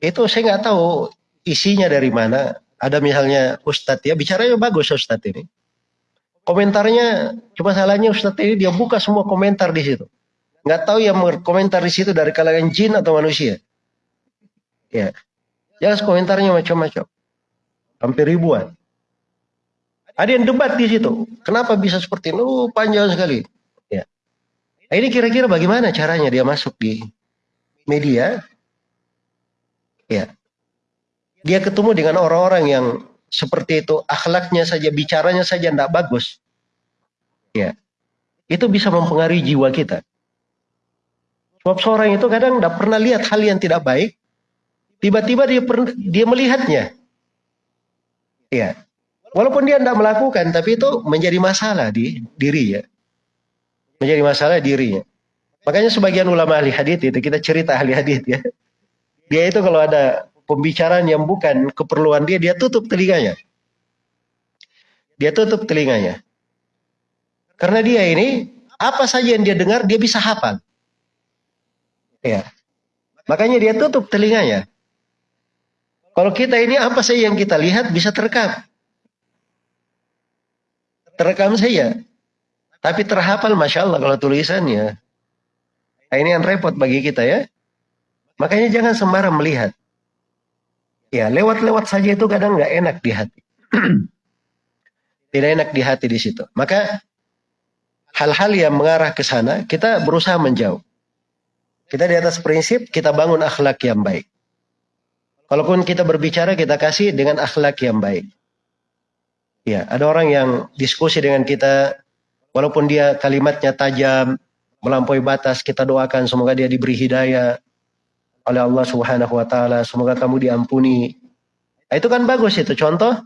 itu saya nggak tahu isinya dari mana. Ada misalnya Ustadz ya bicaranya bagus Ustadz ini. Komentarnya cuma salahnya Ustadz ini dia buka semua komentar di situ. Nggak tahu yang komentar di situ dari kalangan jin atau manusia. Ya, jelas komentarnya macam-macam. Hampir ribuan. Ada yang debat di situ. Kenapa bisa seperti ini? Oh, panjang sekali. Ya. Nah, ini kira-kira bagaimana caranya dia masuk di media? Ya. Dia ketemu dengan orang-orang yang seperti itu, akhlaknya saja, bicaranya saja tidak bagus. Ya. Itu bisa mempengaruhi jiwa kita. Sebab seorang itu kadang tidak pernah lihat hal yang tidak baik, tiba-tiba dia dia melihatnya. Ya. Walaupun dia tidak melakukan, tapi itu menjadi masalah di dirinya. Menjadi masalah dirinya. Makanya sebagian ulama ahli hadis itu kita cerita ahli hadis ya. Dia itu kalau ada pembicaraan yang bukan keperluan dia, dia tutup telinganya. Dia tutup telinganya. Karena dia ini apa saja yang dia dengar dia bisa hafal. Ya. Makanya dia tutup telinganya. Kalau kita ini apa saja yang kita lihat bisa terekam. Terekam saja. Tapi terhafal Masya Allah kalau tulisannya. Nah, ini yang repot bagi kita ya. Makanya jangan sembarang melihat. Ya, lewat-lewat saja itu kadang nggak enak di hati. Tidak enak di hati di situ. Maka hal-hal yang mengarah ke sana kita berusaha menjauh. Kita di atas prinsip kita bangun akhlak yang baik. Kalaupun kita berbicara kita kasih dengan akhlak yang baik. Ya, ada orang yang diskusi dengan kita walaupun dia kalimatnya tajam, melampaui batas, kita doakan semoga dia diberi hidayah, oleh Allah Subhanahu wa taala. Semoga kamu diampuni. Nah, itu kan bagus itu contoh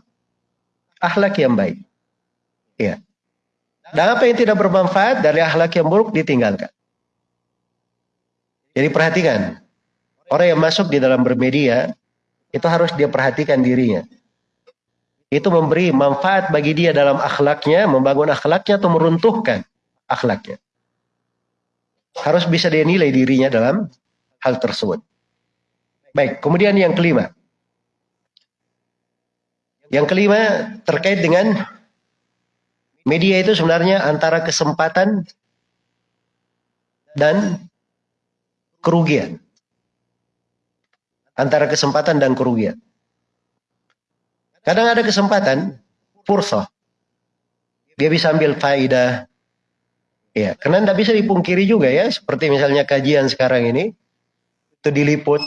akhlak yang baik. Ya. Dan apa yang tidak bermanfaat dari akhlak yang buruk ditinggalkan. Jadi perhatikan. Orang yang masuk di dalam bermedia itu harus dia perhatikan dirinya. Itu memberi manfaat bagi dia dalam akhlaknya, membangun akhlaknya atau meruntuhkan akhlaknya. Harus bisa dia nilai dirinya dalam hal tersebut. Baik, kemudian yang kelima. Yang kelima terkait dengan media itu sebenarnya antara kesempatan dan kerugian. Antara kesempatan dan kerugian. Kadang ada kesempatan, pursa. Dia bisa ambil faidah. Ya, karena tidak bisa dipungkiri juga ya, seperti misalnya kajian sekarang ini, itu diliput.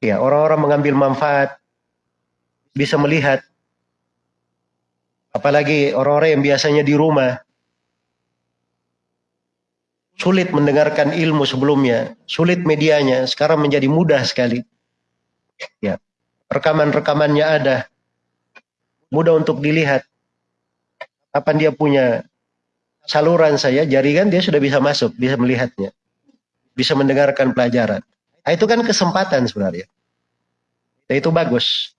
Ya, orang-orang mengambil manfaat, bisa melihat. Apalagi orang-orang yang biasanya di rumah, sulit mendengarkan ilmu sebelumnya, sulit medianya, sekarang menjadi mudah sekali. Ya, rekaman-rekamannya ada, mudah untuk dilihat. Kapan dia punya saluran saya, jaringan dia sudah bisa masuk, bisa melihatnya bisa mendengarkan pelajaran. Nah, itu kan kesempatan sebenarnya. Dan itu bagus.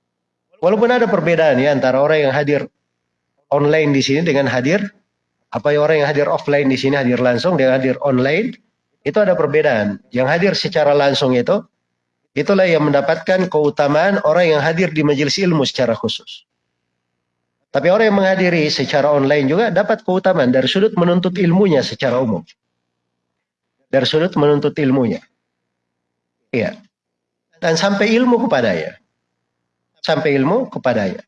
Walaupun ada perbedaan ya antara orang yang hadir online di sini dengan hadir apa ya orang yang hadir offline di sini hadir langsung dengan hadir online itu ada perbedaan. Yang hadir secara langsung itu itulah yang mendapatkan keutamaan orang yang hadir di majelis ilmu secara khusus. Tapi orang yang menghadiri secara online juga dapat keutamaan dari sudut menuntut ilmunya secara umum dari sudut menuntut ilmunya. Iya. Dan sampai ilmu kepadanya. Sampai ilmu kepadanya.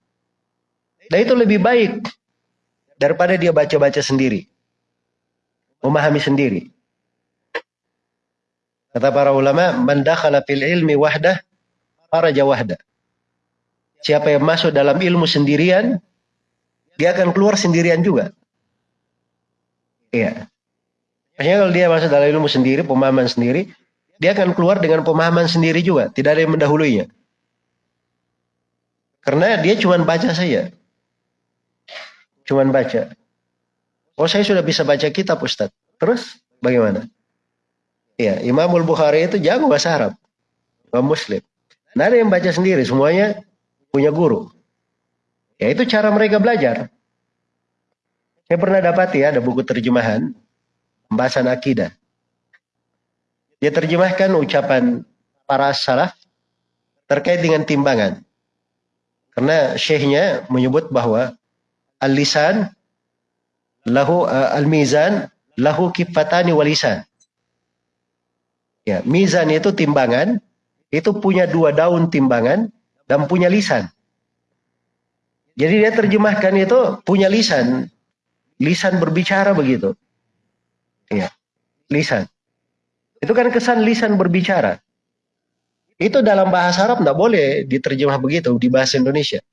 Dan itu lebih baik daripada dia baca-baca sendiri. Memahami sendiri. Kata para ulama, man dakhala fil ilmi wahdah, faraja wahdah. Siapa yang masuk dalam ilmu sendirian, dia akan keluar sendirian juga. Iya. Maksudnya kalau dia masuk dalam ilmu sendiri, pemahaman sendiri, dia akan keluar dengan pemahaman sendiri juga. Tidak ada yang mendahuluinya. Karena dia cuma baca saja. Cuma baca. Oh saya sudah bisa baca kitab Ustaz. Terus bagaimana? Ya, Imamul Bukhari itu jago bahasa Arab. Imam Muslim. Nah ada yang baca sendiri, semuanya punya guru. Ya itu cara mereka belajar. Saya pernah dapat ya ada buku terjemahan pembahasan akidah. Dia terjemahkan ucapan para salaf terkait dengan timbangan. Karena syekhnya menyebut bahwa al-lisan lahu uh, al-mizan lahu kifatani walisan. Ya, mizan itu timbangan, itu punya dua daun timbangan dan punya lisan. Jadi dia terjemahkan itu punya lisan, lisan berbicara begitu. Ya, lisan. Itu kan kesan lisan berbicara. Itu dalam bahasa Arab tidak boleh diterjemah begitu di bahasa Indonesia.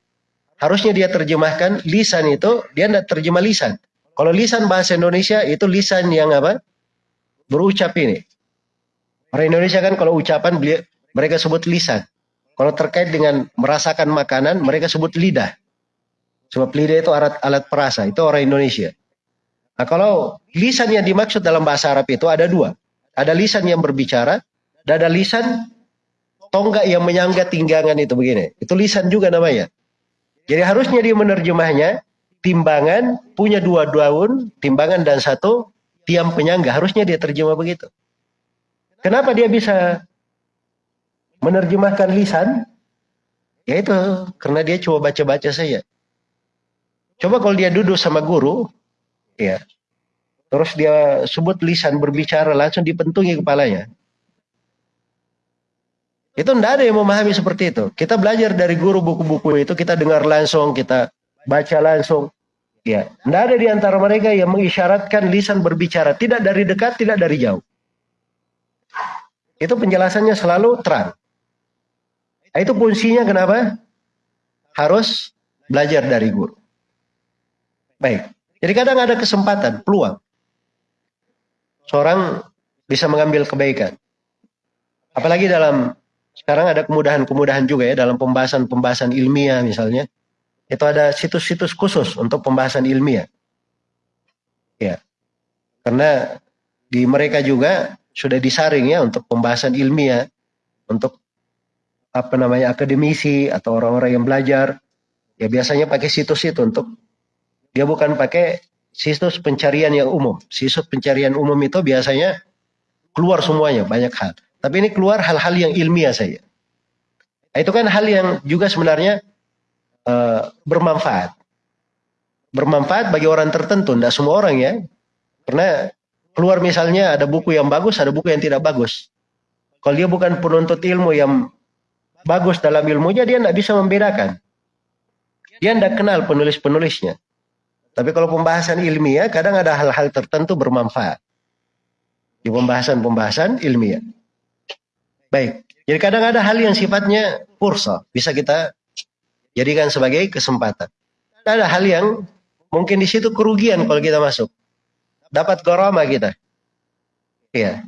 Harusnya dia terjemahkan lisan itu, dia tidak terjemah lisan. Kalau lisan bahasa Indonesia itu lisan yang apa? Berucap ini. Orang Indonesia kan kalau ucapan mereka sebut lisan. Kalau terkait dengan merasakan makanan, mereka sebut lidah. Sebab lidah itu alat, alat perasa, itu orang Indonesia. Nah kalau lisan yang dimaksud dalam bahasa Arab itu ada dua. Ada lisan yang berbicara, dan ada lisan tonggak yang menyangga tinggangan itu begini. Itu lisan juga namanya. Jadi harusnya dia menerjemahnya timbangan punya dua daun, timbangan dan satu tiang penyangga. Harusnya dia terjemah begitu. Kenapa dia bisa menerjemahkan lisan? Ya itu, karena dia coba baca-baca saja. Coba kalau dia duduk sama guru, ya, terus dia sebut lisan berbicara langsung dipentungi kepalanya. Itu tidak ada yang memahami seperti itu. Kita belajar dari guru buku-buku itu, kita dengar langsung, kita baca langsung. Ya, tidak ada di antara mereka yang mengisyaratkan lisan berbicara, tidak dari dekat, tidak dari jauh. Itu penjelasannya selalu terang. Nah, itu fungsinya kenapa? Harus belajar dari guru. Baik. Jadi kadang ada kesempatan, peluang. Seorang bisa mengambil kebaikan. Apalagi dalam sekarang ada kemudahan-kemudahan juga ya dalam pembahasan-pembahasan ilmiah misalnya. Itu ada situs-situs khusus untuk pembahasan ilmiah. Ya. Karena di mereka juga sudah disaring ya untuk pembahasan ilmiah, untuk apa namanya akademisi atau orang-orang yang belajar. Ya biasanya pakai situs itu untuk dia bukan pakai situs pencarian yang umum. Situs pencarian umum itu biasanya keluar semuanya banyak hal. Tapi ini keluar hal-hal yang ilmiah saja. Nah, itu kan hal yang juga sebenarnya uh, bermanfaat. Bermanfaat bagi orang tertentu, tidak semua orang ya. Karena keluar misalnya ada buku yang bagus, ada buku yang tidak bagus. Kalau dia bukan penuntut ilmu yang bagus dalam ilmunya, dia tidak bisa membedakan. Dia tidak kenal penulis-penulisnya. Tapi kalau pembahasan ilmiah, kadang ada hal-hal tertentu bermanfaat. Di pembahasan-pembahasan ilmiah. Baik. Jadi kadang ada hal yang sifatnya pursa, bisa kita jadikan sebagai kesempatan. Ada hal yang mungkin di situ kerugian kalau kita masuk. Dapat gorama kita. Iya.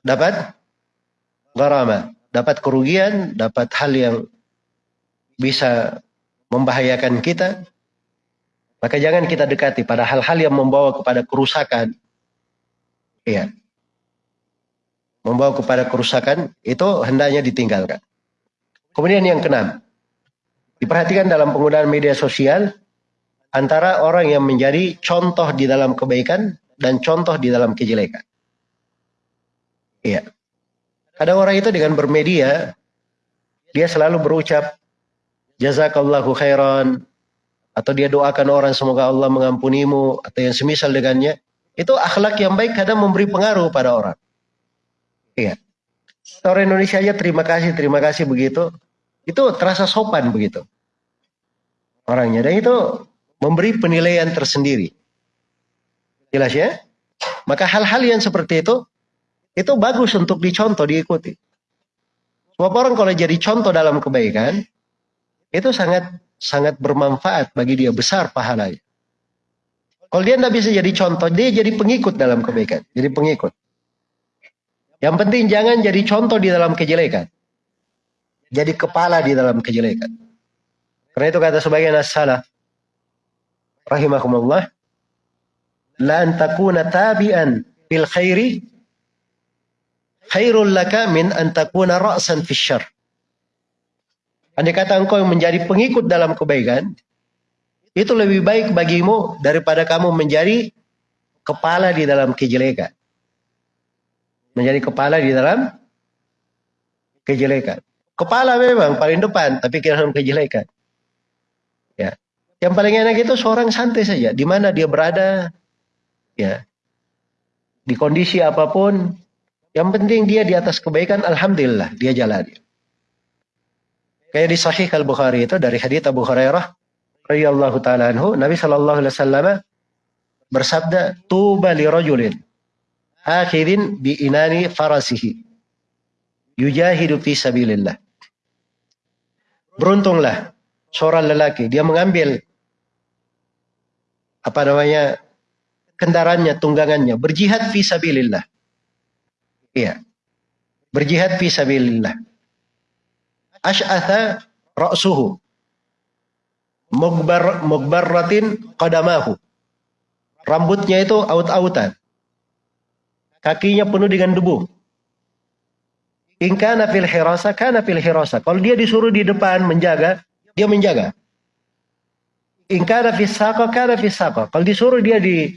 Dapat gorama. Dapat kerugian, dapat hal yang bisa membahayakan kita. Maka jangan kita dekati pada hal-hal yang membawa kepada kerusakan. Iya membawa kepada kerusakan itu hendaknya ditinggalkan. Kemudian yang keenam, diperhatikan dalam penggunaan media sosial antara orang yang menjadi contoh di dalam kebaikan dan contoh di dalam kejelekan. Iya. Ada orang itu dengan bermedia, dia selalu berucap, jazakallahu khairan, atau dia doakan orang semoga Allah mengampunimu, atau yang semisal dengannya. Itu akhlak yang baik kadang memberi pengaruh pada orang. Iya. Orang Indonesia aja terima kasih, terima kasih begitu. Itu terasa sopan begitu. Orangnya. Dan itu memberi penilaian tersendiri. Jelas ya? Maka hal-hal yang seperti itu, itu bagus untuk dicontoh, diikuti. Sebab orang kalau jadi contoh dalam kebaikan, itu sangat sangat bermanfaat bagi dia, besar pahalanya. Kalau dia tidak bisa jadi contoh, dia jadi pengikut dalam kebaikan. Jadi pengikut. Yang penting jangan jadi contoh di dalam kejelekan. Jadi kepala di dalam kejelekan. Karena itu kata sebagian as-salaf rahimahumullah la an takuna tabi'an fil khairi khairul laka min an takuna ra'san syarr. Andai kata engkau menjadi pengikut dalam kebaikan, itu lebih baik bagimu daripada kamu menjadi kepala di dalam kejelekan. Menjadi kepala di dalam kejelekan. Kepala memang paling depan, tapi kira dalam kejelekan. Ya. Yang paling enak itu seorang santai saja, di mana dia berada, ya, di kondisi apa pun, yang penting dia di atas kebaikan, alhamdulillah dia jalani. Kayak di Sahih Al Bukhari itu dari hadits Abu Hurairah radhiyallahu taala anhu, Nabi sallallahu alaihi wasallam bersabda, "Tuba li rajulin akhirin bi inani farasihi yujahidu fi sabilillah." Beruntunglah seorang lelaki, dia mengambil apa namanya kendaraannya, tunggangannya, berjihad fi sabilillah. Iya. Berjihad fi sabilillah. Ash'atha ra'suhu. Mugbar mugbarratin qadamahu. Rambutnya itu aut-autan. Kakinya penuh dengan debu. In kana fil hirasa, kana fil. Kalau dia disuruh di depan menjaga, dia menjaga. In kana saqa, kana. Kalau disuruh dia di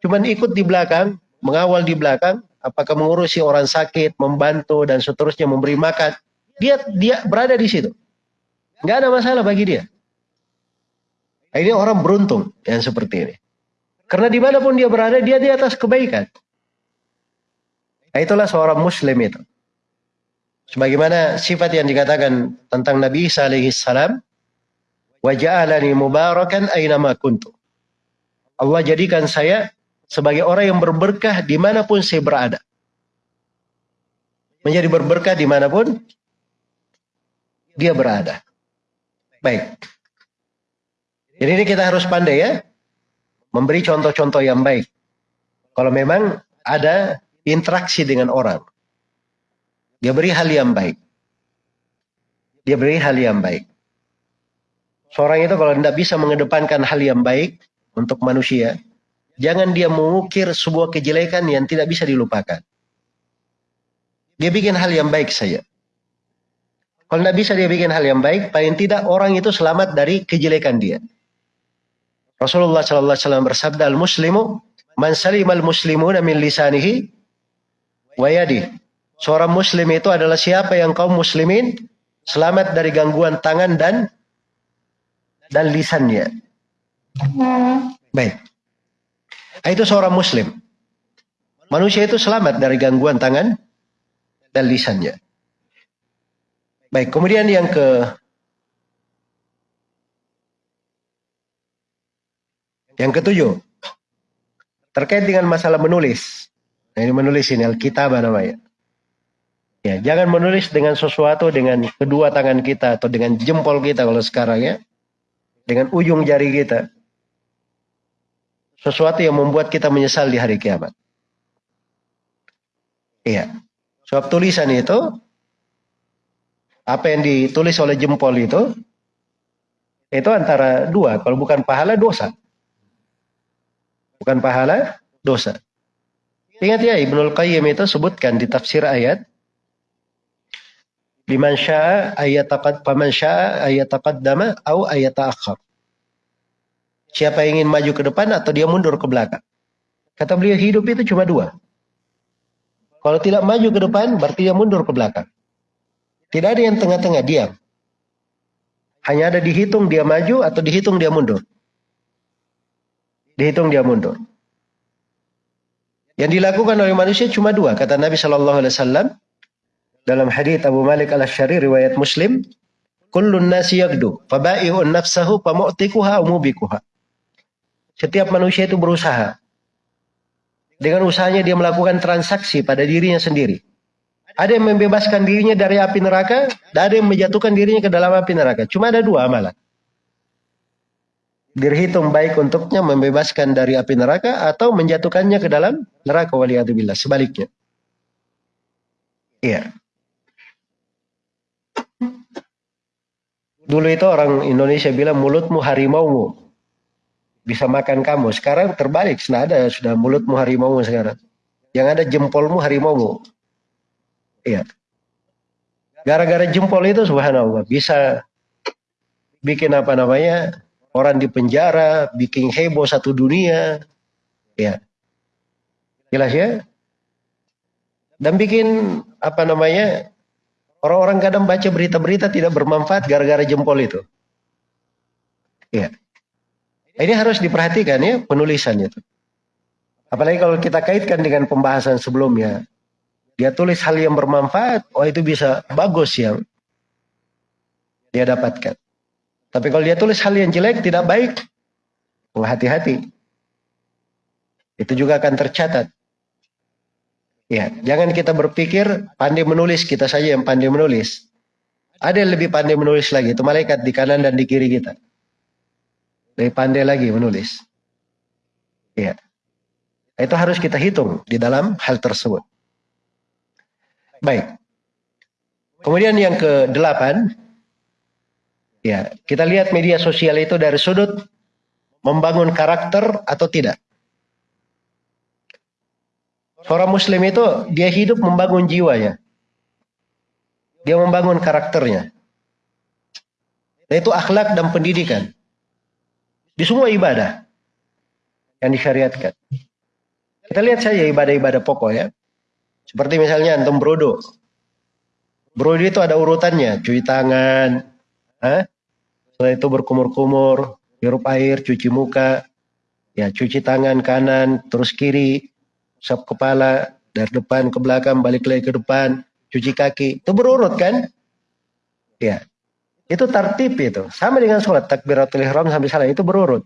cuman ikut di belakang, mengawal di belakang, apakah mengurusi orang sakit, membantu dan seterusnya memberi makan, dia dia berada di situ. Nggak ada masalah bagi dia. Ini orang beruntung yang seperti ini. Karena di mana pun dia berada, dia di atas kebaikan. Nah, itulah seorang muslim itu. Sebagaimana sifat yang dikatakan tentang Nabi Isa alaihi salam, waja'alani mubarakan aynama kuntu. Allah jadikan saya sebagai orang yang berberkah di mana pun saya berada. Menjadi berberkah di mana pun dia berada. Baik. Jadi ini kita harus pandai ya. Memberi contoh-contoh yang baik. Kalau memang ada interaksi dengan orang. Dia beri hal yang baik. Dia beri hal yang baik. Seorang itu kalau tidak bisa mengedepankan hal yang baik untuk manusia, jangan dia mengukir sebuah kejelekan yang tidak bisa dilupakan. Dia bikin hal yang baik saja. Kalau tidak bisa dia bikin hal yang baik, paling tidak orang itu selamat dari kejelekan dia. Rasulullah Sallallahu Alaihi Wasallam bersabda, "Al Muslimu man al muslimuna min lisanihi wa Seorang muslim itu adalah siapa yang kaum muslimin selamat dari gangguan tangan dan dan lisannya. Baik. Itu seorang muslim. Manusia itu selamat dari gangguan tangan dan lisannya. Baik, kemudian yang ke yang ketujuh terkait dengan masalah menulis. Nah, ini menulis ini Alkitab namanya. Ya, jangan menulis dengan sesuatu dengan kedua tangan kita atau dengan jempol kita kalau sekarang ya. Dengan ujung jari kita. Sesuatu yang membuat kita menyesal di hari kiamat. Iya. Sebab tulisan itu apa yang ditulis oleh jempol itu itu antara dua, kalau bukan pahala dosa. Bukan pahala dosa. Ingat ya Ibnul Qayyim itu sebutkan di tafsir ayat Liman syaa ayataqad faman syaa ayataqaddama au ayataakhir. Siapa yang ingin maju ke depan atau dia mundur ke belakang. Kata beliau hidup itu cuma dua. Kalau tidak maju ke depan berarti dia mundur ke belakang. Tidak ada yang tengah-tengah diam. Hanya ada dihitung dia maju atau dihitung dia mundur. Dihitung dia mundur. Yang dilakukan oleh manusia cuma dua kata Nabi Shallallahu Alaihi Wasallam dalam hadis Abu Malik al-Ashari riwayat Muslim, kullun nasi yagdu, nafsahu famu'tikuha umubikuha. Setiap manusia itu berusaha. Dengan usahanya dia melakukan transaksi pada dirinya sendiri. Ada yang membebaskan dirinya dari api neraka, dan ada yang menjatuhkan dirinya ke dalam api neraka. Cuma ada dua amalan. Dirhitung baik untuknya membebaskan dari api neraka atau menjatuhkannya ke dalam neraka waliyadzubillah. Sebaliknya. Iya. Dulu itu orang Indonesia bilang mulutmu harimaumu. bisa makan kamu. Sekarang terbalik, sudah ada sudah mulutmu harimau sekarang. Yang ada jempolmu harimau. Iya. Gara-gara jempol itu subhanallah bisa bikin apa namanya orang di penjara, bikin heboh satu dunia. Ya. Jelas ya? Dan bikin apa namanya orang-orang kadang baca berita-berita tidak bermanfaat gara-gara jempol itu. Ya. Ini harus diperhatikan ya penulisannya itu. Apalagi kalau kita kaitkan dengan pembahasan sebelumnya. Dia tulis hal yang bermanfaat, oh itu bisa bagus yang dia dapatkan. Tapi kalau dia tulis hal yang jelek, tidak baik, oh hati-hati. Itu juga akan tercatat. Ya, jangan kita berpikir pandai menulis, kita saja yang pandai menulis. Ada yang lebih pandai menulis lagi, itu malaikat di kanan dan di kiri kita. Lebih pandai lagi menulis. Ya. Itu harus kita hitung di dalam hal tersebut. Baik. Kemudian yang ke delapan, ya kita lihat media sosial itu dari sudut membangun karakter atau tidak. Seorang muslim itu dia hidup membangun jiwanya. Dia membangun karakternya. Yaitu akhlak dan pendidikan. Di semua ibadah yang disyariatkan. Kita lihat saja ibadah-ibadah pokok ya. Seperti misalnya antum brodo. Brodo itu ada urutannya, cuci tangan, eh? setelah itu berkumur-kumur, hirup air, cuci muka, ya cuci tangan kanan, terus kiri, sap kepala, dari depan ke belakang, balik lagi ke depan, cuci kaki. Itu berurut kan? Ya. Itu tertib itu. Sama dengan sholat takbiratul ihram sampai salah itu berurut.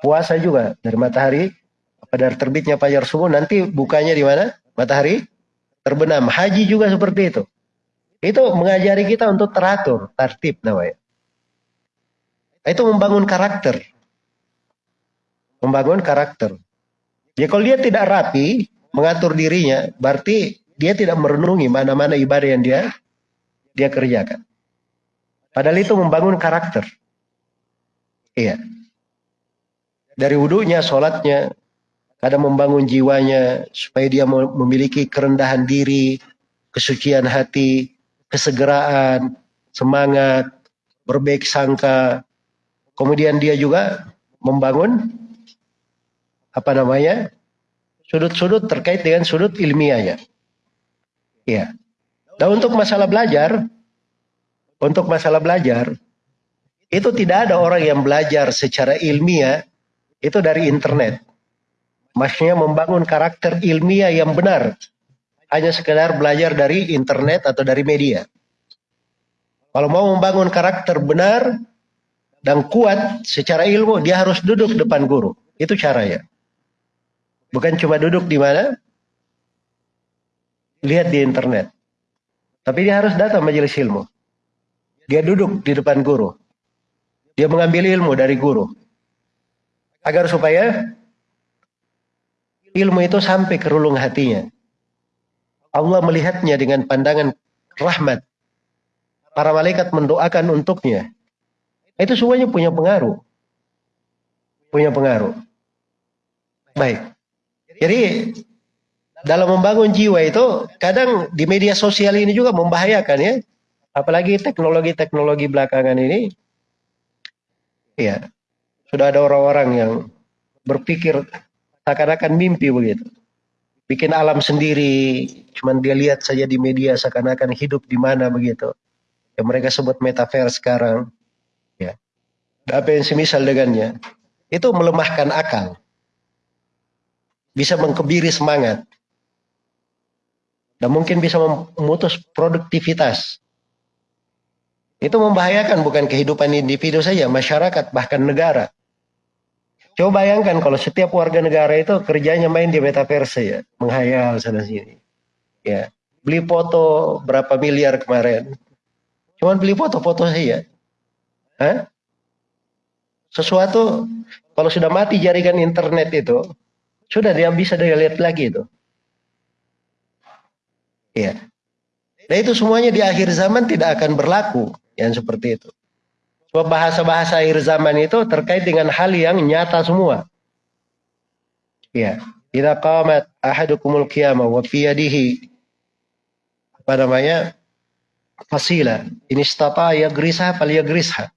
Puasa juga dari matahari pada terbitnya fajar subuh nanti bukanya di mana? Matahari terbenam. Haji juga seperti itu. Itu mengajari kita untuk teratur, tertib namanya. Itu membangun karakter. Membangun karakter. Ya kalau dia tidak rapi, mengatur dirinya, berarti dia tidak merenungi mana-mana ibadah yang dia dia kerjakan. Padahal itu membangun karakter. Iya. Dari wudhunya, sholatnya, kadang membangun jiwanya supaya dia memiliki kerendahan diri, kesucian hati, kesegeraan, semangat, berbaik sangka. Kemudian dia juga membangun apa namanya? sudut-sudut terkait dengan sudut ilmiahnya. Ya. Dan untuk masalah belajar, untuk masalah belajar, itu tidak ada orang yang belajar secara ilmiah itu dari internet. Maksudnya membangun karakter ilmiah yang benar. Hanya sekedar belajar dari internet atau dari media. Kalau mau membangun karakter benar dan kuat secara ilmu, dia harus duduk depan guru. Itu caranya. Bukan cuma duduk di mana? Lihat di internet. Tapi dia harus datang majelis ilmu. Dia duduk di depan guru. Dia mengambil ilmu dari guru. Agar supaya ilmu itu sampai ke relung hatinya. Allah melihatnya dengan pandangan rahmat. Para malaikat mendoakan untuknya. Itu semuanya punya pengaruh. Punya pengaruh. Baik. Jadi dalam membangun jiwa itu kadang di media sosial ini juga membahayakan ya. Apalagi teknologi-teknologi belakangan ini. Ya. Sudah ada orang-orang yang berpikir seakan-akan mimpi begitu. Bikin alam sendiri, cuman dia lihat saja di media seakan-akan hidup di mana begitu. Yang mereka sebut metaverse sekarang. Ya. Apa yang semisal dengannya. Itu melemahkan akal. Bisa mengkebiri semangat. Dan mungkin bisa memutus produktivitas. Itu membahayakan bukan kehidupan individu saja, masyarakat, bahkan negara. Coba bayangkan kalau setiap warga negara itu kerjanya main di metaverse ya, menghayal sana sini. Ya, beli foto berapa miliar kemarin. Cuman beli foto-foto saja. Hah? Sesuatu kalau sudah mati jaringan internet itu, sudah dia bisa dia lihat lagi itu. Ya. Nah itu semuanya di akhir zaman tidak akan berlaku yang seperti itu. Bahasa-bahasa akhir zaman itu terkait dengan hal yang nyata semua. Ya, idza qamat ahadukumul qiyamah wa fi yadihi apa namanya? fasila. Ini stata ya grisha fal ya grisha.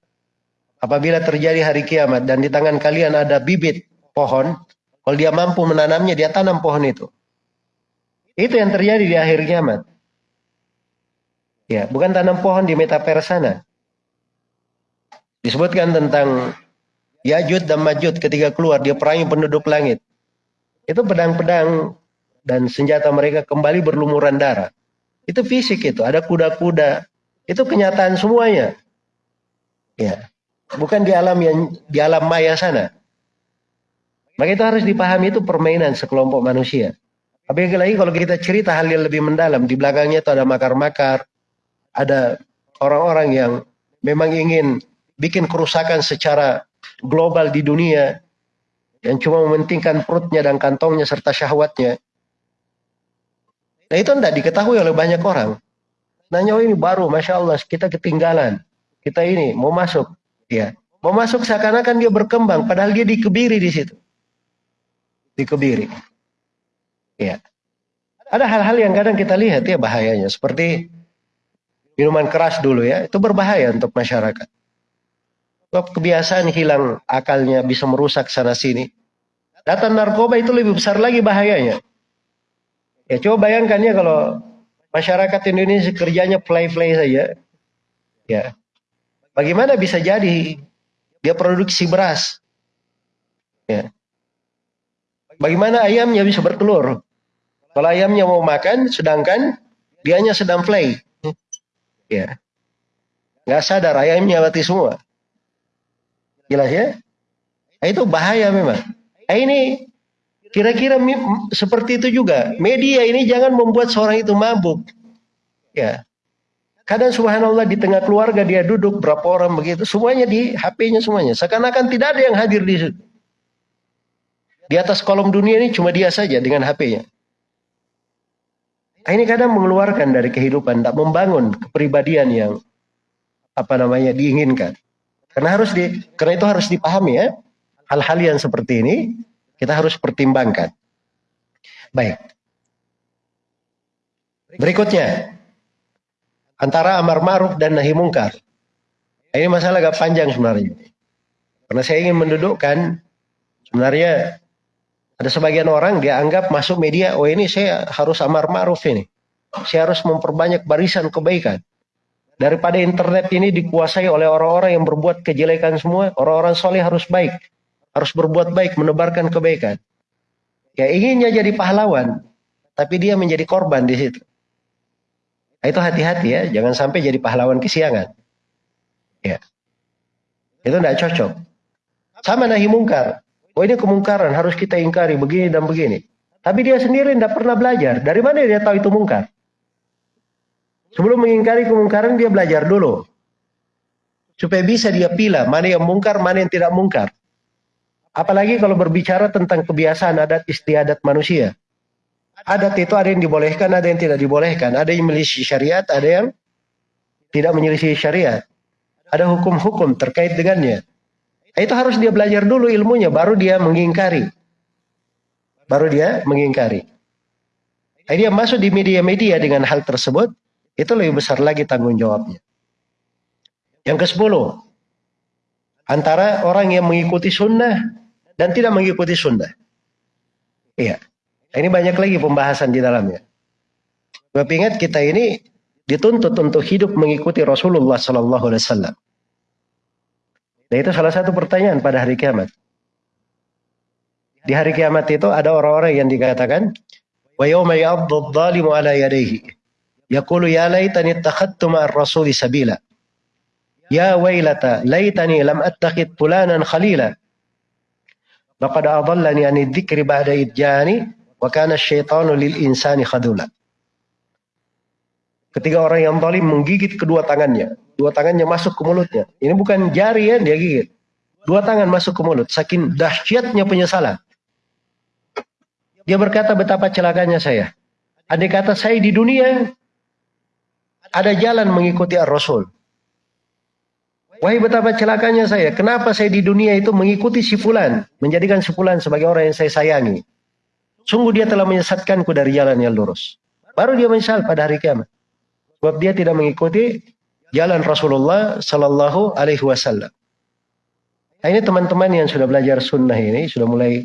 Apabila terjadi hari kiamat dan di tangan kalian ada bibit pohon, kalau dia mampu menanamnya, dia tanam pohon itu. Itu yang terjadi di akhir kiamat. Ya, bukan tanam pohon di metaverse sana. Disebutkan tentang Yajud dan Majud ketika keluar dia perangi penduduk langit. Itu pedang-pedang dan senjata mereka kembali berlumuran darah. Itu fisik itu, ada kuda-kuda. Itu kenyataan semuanya. Ya. Bukan di alam yang di alam maya sana. Maka itu harus dipahami itu permainan sekelompok manusia. Tapi lagi kalau kita cerita hal yang lebih mendalam, di belakangnya itu ada makar-makar, ada orang-orang yang memang ingin bikin kerusakan secara global di dunia, yang cuma mementingkan perutnya dan kantongnya serta syahwatnya. Nah itu tidak diketahui oleh banyak orang. Nanya oh ini baru, masya Allah kita ketinggalan. Kita ini mau masuk, ya mau masuk seakan-akan dia berkembang, padahal dia dikebiri di situ, dikebiri. Ya, ada hal-hal yang kadang kita lihat ya bahayanya, seperti minuman keras dulu ya, itu berbahaya untuk masyarakat. Sebab kebiasaan hilang akalnya bisa merusak sana sini. Data narkoba itu lebih besar lagi bahayanya. Ya coba bayangkan ya kalau masyarakat Indonesia kerjanya play-play saja. Ya. Bagaimana bisa jadi dia produksi beras? Ya. Bagaimana ayamnya bisa bertelur? Kalau ayamnya mau makan, sedangkan dianya sedang play. Ya. Nggak sadar ayamnya mati semua. Jelas ya? Nah, itu bahaya memang. Nah, ini Kira-kira seperti itu juga. Media ini jangan membuat seorang itu mabuk. Ya. Kadang subhanallah di tengah keluarga dia duduk berapa orang begitu, semuanya di HP-nya semuanya. Seakan-akan tidak ada yang hadir di situ. Di atas kolom dunia ini cuma dia saja dengan HP-nya. Nah, ini kadang mengeluarkan dari kehidupan, tidak membangun kepribadian yang apa namanya diinginkan. Karena harus di, karena itu harus dipahami ya. Hal-hal yang seperti ini kita harus pertimbangkan. Baik. Berikutnya, antara amar ma'ruf dan nahi mungkar. Ini masalah agak panjang sebenarnya. Karena saya ingin mendudukkan sebenarnya ada sebagian orang dia anggap masuk media, oh ini saya harus amar ma'ruf ini. Saya harus memperbanyak barisan kebaikan. Daripada internet ini dikuasai oleh orang-orang yang berbuat kejelekan semua, orang-orang soleh harus baik harus berbuat baik, menebarkan kebaikan. Ya inginnya jadi pahlawan, tapi dia menjadi korban di situ. Nah, itu hati-hati ya, jangan sampai jadi pahlawan kesiangan. Ya. Itu tidak cocok. Sama nahi mungkar. Oh ini kemungkaran, harus kita ingkari begini dan begini. Tapi dia sendiri tidak pernah belajar. Dari mana dia tahu itu mungkar? Sebelum mengingkari kemungkaran, dia belajar dulu. Supaya bisa dia pilih mana yang mungkar, mana yang tidak mungkar. Apalagi kalau berbicara tentang kebiasaan adat istiadat manusia. Adat itu ada yang dibolehkan, ada yang tidak dibolehkan. Ada yang menyelisih syariat, ada yang tidak menyelisih syariat. Ada hukum-hukum terkait dengannya. Nah, itu harus dia belajar dulu ilmunya, baru dia mengingkari. Baru dia mengingkari. Nah, dia masuk di media-media dengan hal tersebut, itu lebih besar lagi tanggung jawabnya. Yang ke sepuluh, antara orang yang mengikuti sunnah dan tidak mengikuti sunnah. Iya. Ini banyak lagi pembahasan di dalamnya. Sebab ingat kita ini dituntut untuk hidup mengikuti Rasulullah Sallallahu Alaihi Wasallam. Dan itu salah satu pertanyaan pada hari kiamat. Di hari kiamat itu ada orang-orang yang dikatakan wa dhalimu ala yadayhi yaqulu ya laitani ittakhadtu ma'ar rasuli sabila ya wailata laitani lam attakhid fulanan khalila Laqad adallani ani dzikri ba'da idjani wa kana syaitanu lil insani khadula. Ketika orang yang zalim menggigit kedua tangannya, dua tangannya masuk ke mulutnya. Ini bukan jari ya dia gigit. Dua tangan masuk ke mulut, saking dahsyatnya penyesalan. Dia berkata betapa celakanya saya. Andai kata saya di dunia ada jalan mengikuti Ar-Rasul. Wahai betapa celakanya saya. Kenapa saya di dunia itu mengikuti si fulan. Menjadikan si fulan sebagai orang yang saya sayangi. Sungguh dia telah menyesatkanku dari jalan yang lurus. Baru dia menyesal pada hari kiamat. Sebab dia tidak mengikuti jalan Rasulullah Sallallahu Alaihi Wasallam. Nah, ini teman-teman yang sudah belajar sunnah ini, sudah mulai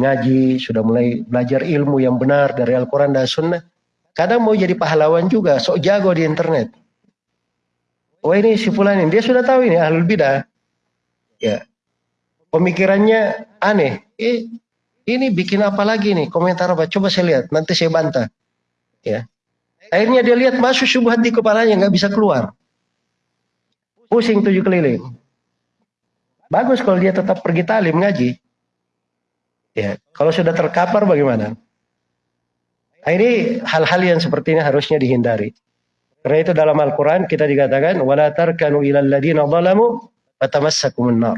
ngaji, sudah mulai belajar ilmu yang benar dari Al-Quran dan sunnah. Kadang mau jadi pahlawan juga, sok jago di internet. Oh ini si fulan ini, dia sudah tahu ini ahlul bidah. Ya. Pemikirannya aneh. Eh, ini bikin apa lagi nih? Komentar apa? Coba saya lihat, nanti saya bantah. Ya. Akhirnya dia lihat masuk syubhat di kepalanya, nggak bisa keluar. Pusing tujuh keliling. Bagus kalau dia tetap pergi talim ngaji. Ya, kalau sudah terkapar bagaimana? Nah, ini hal-hal yang seperti ini harusnya dihindari. Karena itu dalam Al-Quran kita dikatakan, وَلَا تَرْكَنُوا إِلَى الَّذِينَ ظَلَمُوا فَتَمَسَّكُمُ النَّارِ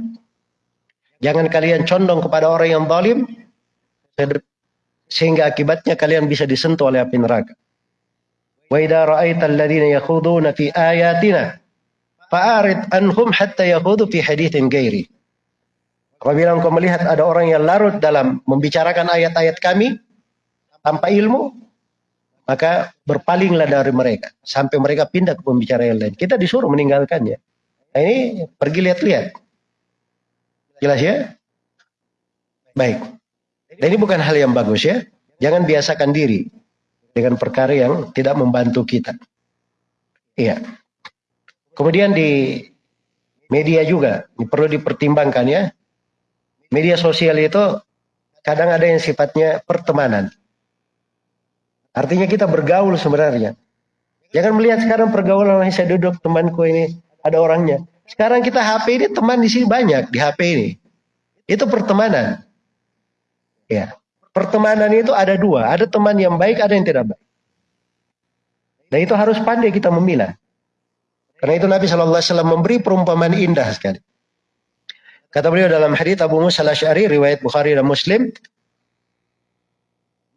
Jangan kalian condong kepada orang yang zalim sehingga akibatnya kalian bisa disentuh oleh api neraka. وَإِذَا رَأَيْتَ الَّذِينَ يَخُوضُونَ فِي آيَاتِنَا فَأَعْرِضْ أَنْهُمْ حَتَّى يَخُوضُوا فِي حَدِيثٍ غَيْرِ Apabila engkau melihat ada orang yang larut dalam membicarakan ayat-ayat kami tanpa ilmu, maka berpalinglah dari mereka sampai mereka pindah ke pembicaraan yang lain. Kita disuruh meninggalkannya. Nah, ini pergi lihat-lihat. Jelas ya? Baik. Dan ini bukan hal yang bagus ya. Jangan biasakan diri dengan perkara yang tidak membantu kita. Iya. Kemudian di media juga ini perlu dipertimbangkan ya. Media sosial itu kadang ada yang sifatnya pertemanan. Artinya kita bergaul sebenarnya. Jangan melihat sekarang pergaulan yang saya duduk temanku ini ada orangnya. Sekarang kita HP ini teman di sini banyak di HP ini. Itu pertemanan. Ya. Pertemanan itu ada dua, ada teman yang baik, ada yang tidak baik. Dan itu harus pandai kita memilah. Karena itu Nabi SAW memberi perumpamaan indah sekali. Kata beliau dalam hadis Abu Musa al-Asy'ari riwayat Bukhari dan Muslim,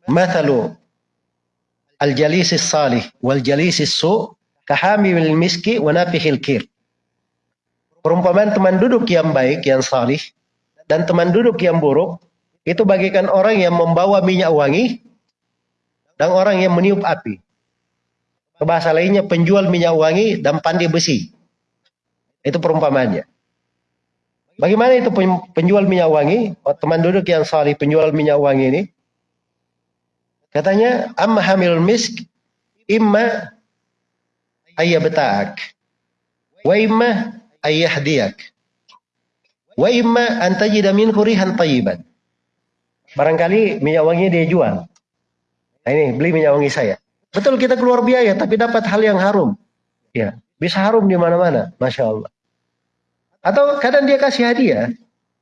"Mathalu al-jalisis salih wal jalisis su kahamil miski wa nafihil kir. Perumpamaan teman duduk yang baik, yang salih, dan teman duduk yang buruk, itu bagikan orang yang membawa minyak wangi, dan orang yang meniup api. Bahasa lainnya penjual minyak wangi dan pandai besi. Itu perumpamannya. Bagaimana itu penjual minyak wangi? Oh, teman duduk yang salih penjual minyak wangi ini. Katanya, amma hamil misk imma ayyabta'ak wa imma ayyahdiyak wa imma an tajida minhu rihan tayyiban. Barangkali minyak wangi dia jual. Nah ini beli minyak wangi saya. Betul kita keluar biaya tapi dapat hal yang harum. Ya, bisa harum di mana-mana, masya Allah. Atau kadang dia kasih hadiah.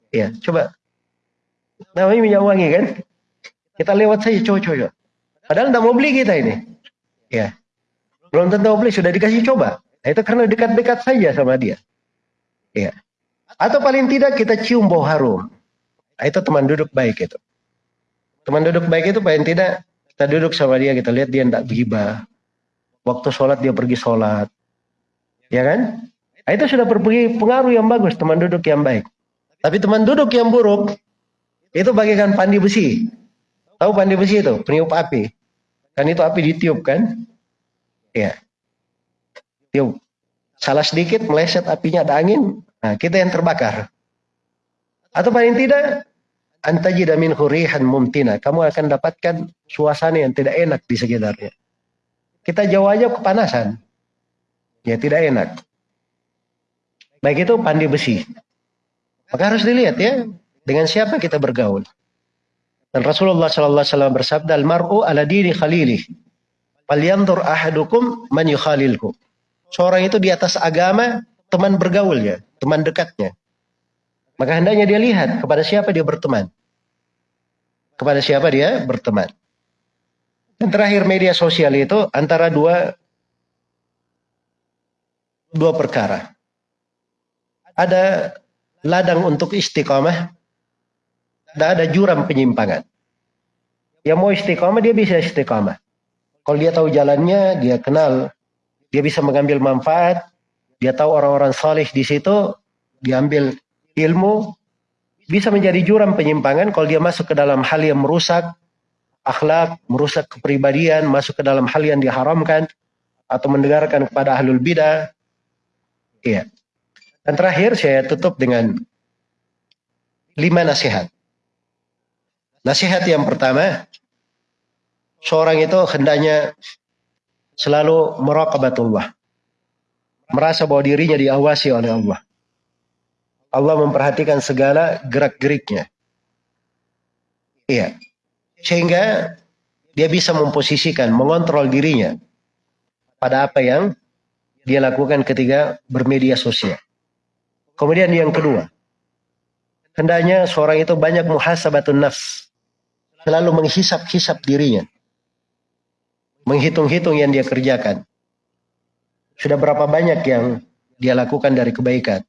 Ya, coba. Namanya minyak wangi kan? Kita lewat saja, coba-coba. Padahal tidak mau beli kita ini. Ya. Belum tentu mau beli, sudah dikasih coba. Nah, itu karena dekat-dekat saja sama dia. Ya. Atau paling tidak kita cium bau harum. Nah, itu teman duduk baik itu. Teman duduk baik itu paling tidak kita duduk sama dia, kita lihat dia tidak bergibah. Waktu sholat dia pergi sholat. Ya kan? Nah, itu sudah berpengaruh pengaruh yang bagus, teman duduk yang baik. Tapi teman duduk yang buruk, itu bagikan pandi besi. Tahu pandi besi itu? Peniup api. Kan itu api ditiup kan? Ya. Tiup. Salah sedikit meleset apinya ada angin, nah kita yang terbakar. Atau paling tidak antajida min hurihan mumtina. Kamu akan dapatkan suasana yang tidak enak di sekitarnya. Kita jauh aja kepanasan. Ya tidak enak. Baik itu pandi besi. Maka harus dilihat ya, dengan siapa kita bergaul. Dan Rasulullah sallallahu alaihi wasallam bersabda, "Al-mar'u ala dini khalilih. Falyanzur ahadukum man yukhalilku." Seorang itu di atas agama teman bergaulnya, teman dekatnya. Maka hendaknya dia lihat kepada siapa dia berteman. Kepada siapa dia berteman. Dan terakhir media sosial itu antara dua dua perkara. Ada ladang untuk istiqamah tidak ada jurang penyimpangan. Yang mau istiqamah dia bisa istiqamah. Kalau dia tahu jalannya, dia kenal, dia bisa mengambil manfaat, dia tahu orang-orang salih di situ, diambil ilmu, bisa menjadi jurang penyimpangan kalau dia masuk ke dalam hal yang merusak akhlak, merusak kepribadian, masuk ke dalam hal yang diharamkan, atau mendengarkan kepada ahlul bidah. Iya. Dan terakhir saya tutup dengan lima nasihat. Nasihat yang pertama, seorang itu hendaknya selalu meraqabatullah. Merasa bahwa dirinya diawasi oleh Allah. Allah memperhatikan segala gerak-geriknya. Iya. Sehingga dia bisa memposisikan, mengontrol dirinya pada apa yang dia lakukan ketika bermedia sosial. Kemudian yang kedua, hendaknya seorang itu banyak muhasabatun nafs. Selalu menghisap-hisap dirinya. Menghitung-hitung yang dia kerjakan. Sudah berapa banyak yang dia lakukan dari kebaikan.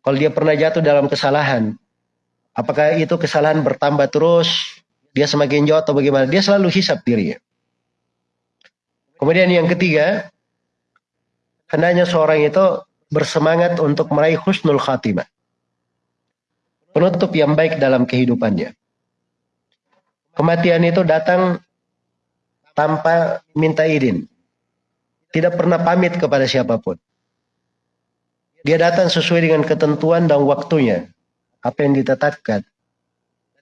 Kalau dia pernah jatuh dalam kesalahan, apakah itu kesalahan bertambah terus, dia semakin jauh atau bagaimana? Dia selalu hisap dirinya. Kemudian yang ketiga, hendaknya seorang itu bersemangat untuk meraih husnul khatimah. Penutup yang baik dalam kehidupannya. Kematian itu datang tanpa minta izin. Tidak pernah pamit kepada siapa pun. Dia datang sesuai dengan ketentuan dan waktunya. Apa yang ditetapkan.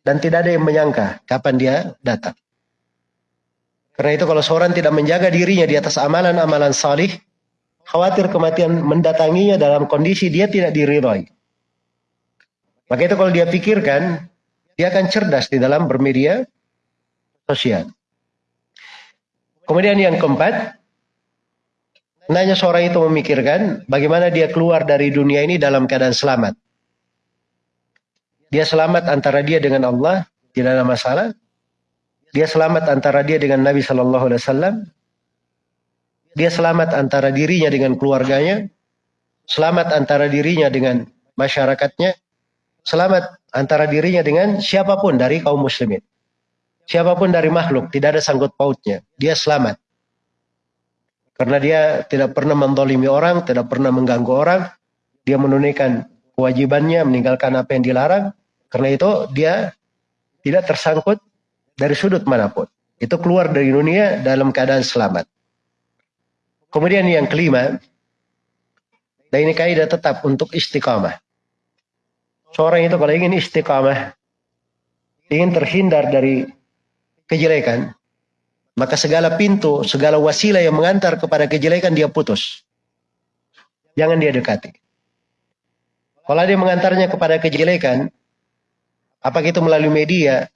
Dan tidak ada yang menyangka kapan dia datang. Karena itu kalau seorang tidak menjaga dirinya di atas amalan-amalan salih, khawatir kematian mendatanginya dalam kondisi dia tidak diridhoi. Maka itu kalau dia pikirkan, dia akan cerdas di dalam bermedia sosial. Kemudian yang keempat, nanya seorang itu memikirkan bagaimana dia keluar dari dunia ini dalam keadaan selamat. Dia selamat antara dia dengan Allah, tidak ada masalah. Dia selamat antara dia dengan Nabi Shallallahu Alaihi Wasallam. Dia selamat antara dirinya dengan keluarganya. Selamat antara dirinya dengan masyarakatnya. Selamat antara dirinya dengan siapa pun dari kaum muslimin. Siapa pun dari makhluk, tidak ada sangkut pautnya. Dia selamat. Karena dia tidak pernah mendolimi orang, tidak pernah mengganggu orang. Dia menunaikan kewajibannya, meninggalkan apa yang dilarang. Karena itu dia tidak tersangkut dari sudut mana pun. Itu keluar dari dunia dalam keadaan selamat. Kemudian yang kelima, dan ini kaidah tetap untuk istiqamah. Seorang itu kalau ingin istiqamah, ingin terhindar dari kejelekan, maka segala pintu, segala wasilah yang mengantar kepada kejelekan dia putus. Jangan dia dekati. Kalau dia mengantarnya kepada kejelekan, apakah itu melalui media,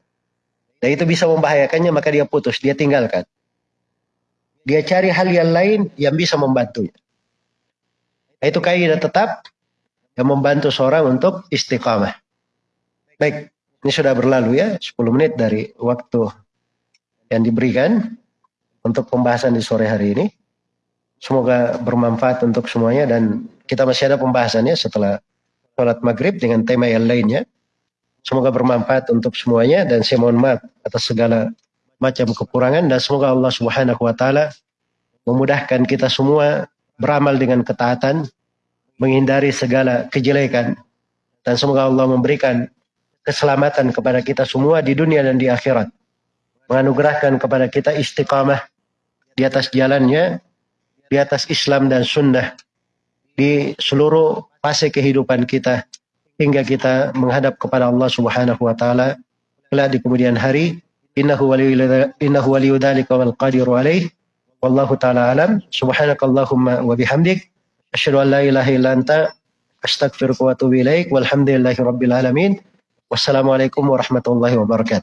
dan itu bisa membahayakannya, maka dia putus, dia tinggalkan. Dia cari hal yang lain yang bisa membantunya. Itu kaidah tetap yang membantu seorang untuk istiqamah. Baik, ini sudah berlalu ya, 10 menit dari waktu yang diberikan untuk pembahasan di sore hari ini. Semoga bermanfaat untuk semuanya dan kita masih ada pembahasannya setelah sholat maghrib dengan tema yang lainnya. Semoga bermanfaat untuk semuanya dan saya mohon maaf atas segala macam kekurangan dan semoga Allah Subhanahu wa taala memudahkan kita semua beramal dengan ketaatan, menghindari segala kejelekan dan semoga Allah memberikan keselamatan kepada kita semua di dunia dan di akhirat menganugerahkan kepada kita istiqamah di atas jalannya, di atas Islam dan Sunnah, di seluruh fase kehidupan kita, hingga kita menghadap kepada Allah Subhanahu wa taala kelak di kemudian hari. Innahu waliyyu dzalika wal qadiru alaih. Wallahu taala alam. Subhanakallahumma wa bihamdik asyhadu an la ilaha illa anta ilaik. Walhamdulillahi rabbil alamin. Wassalamualaikum warahmatullahi wabarakatuh.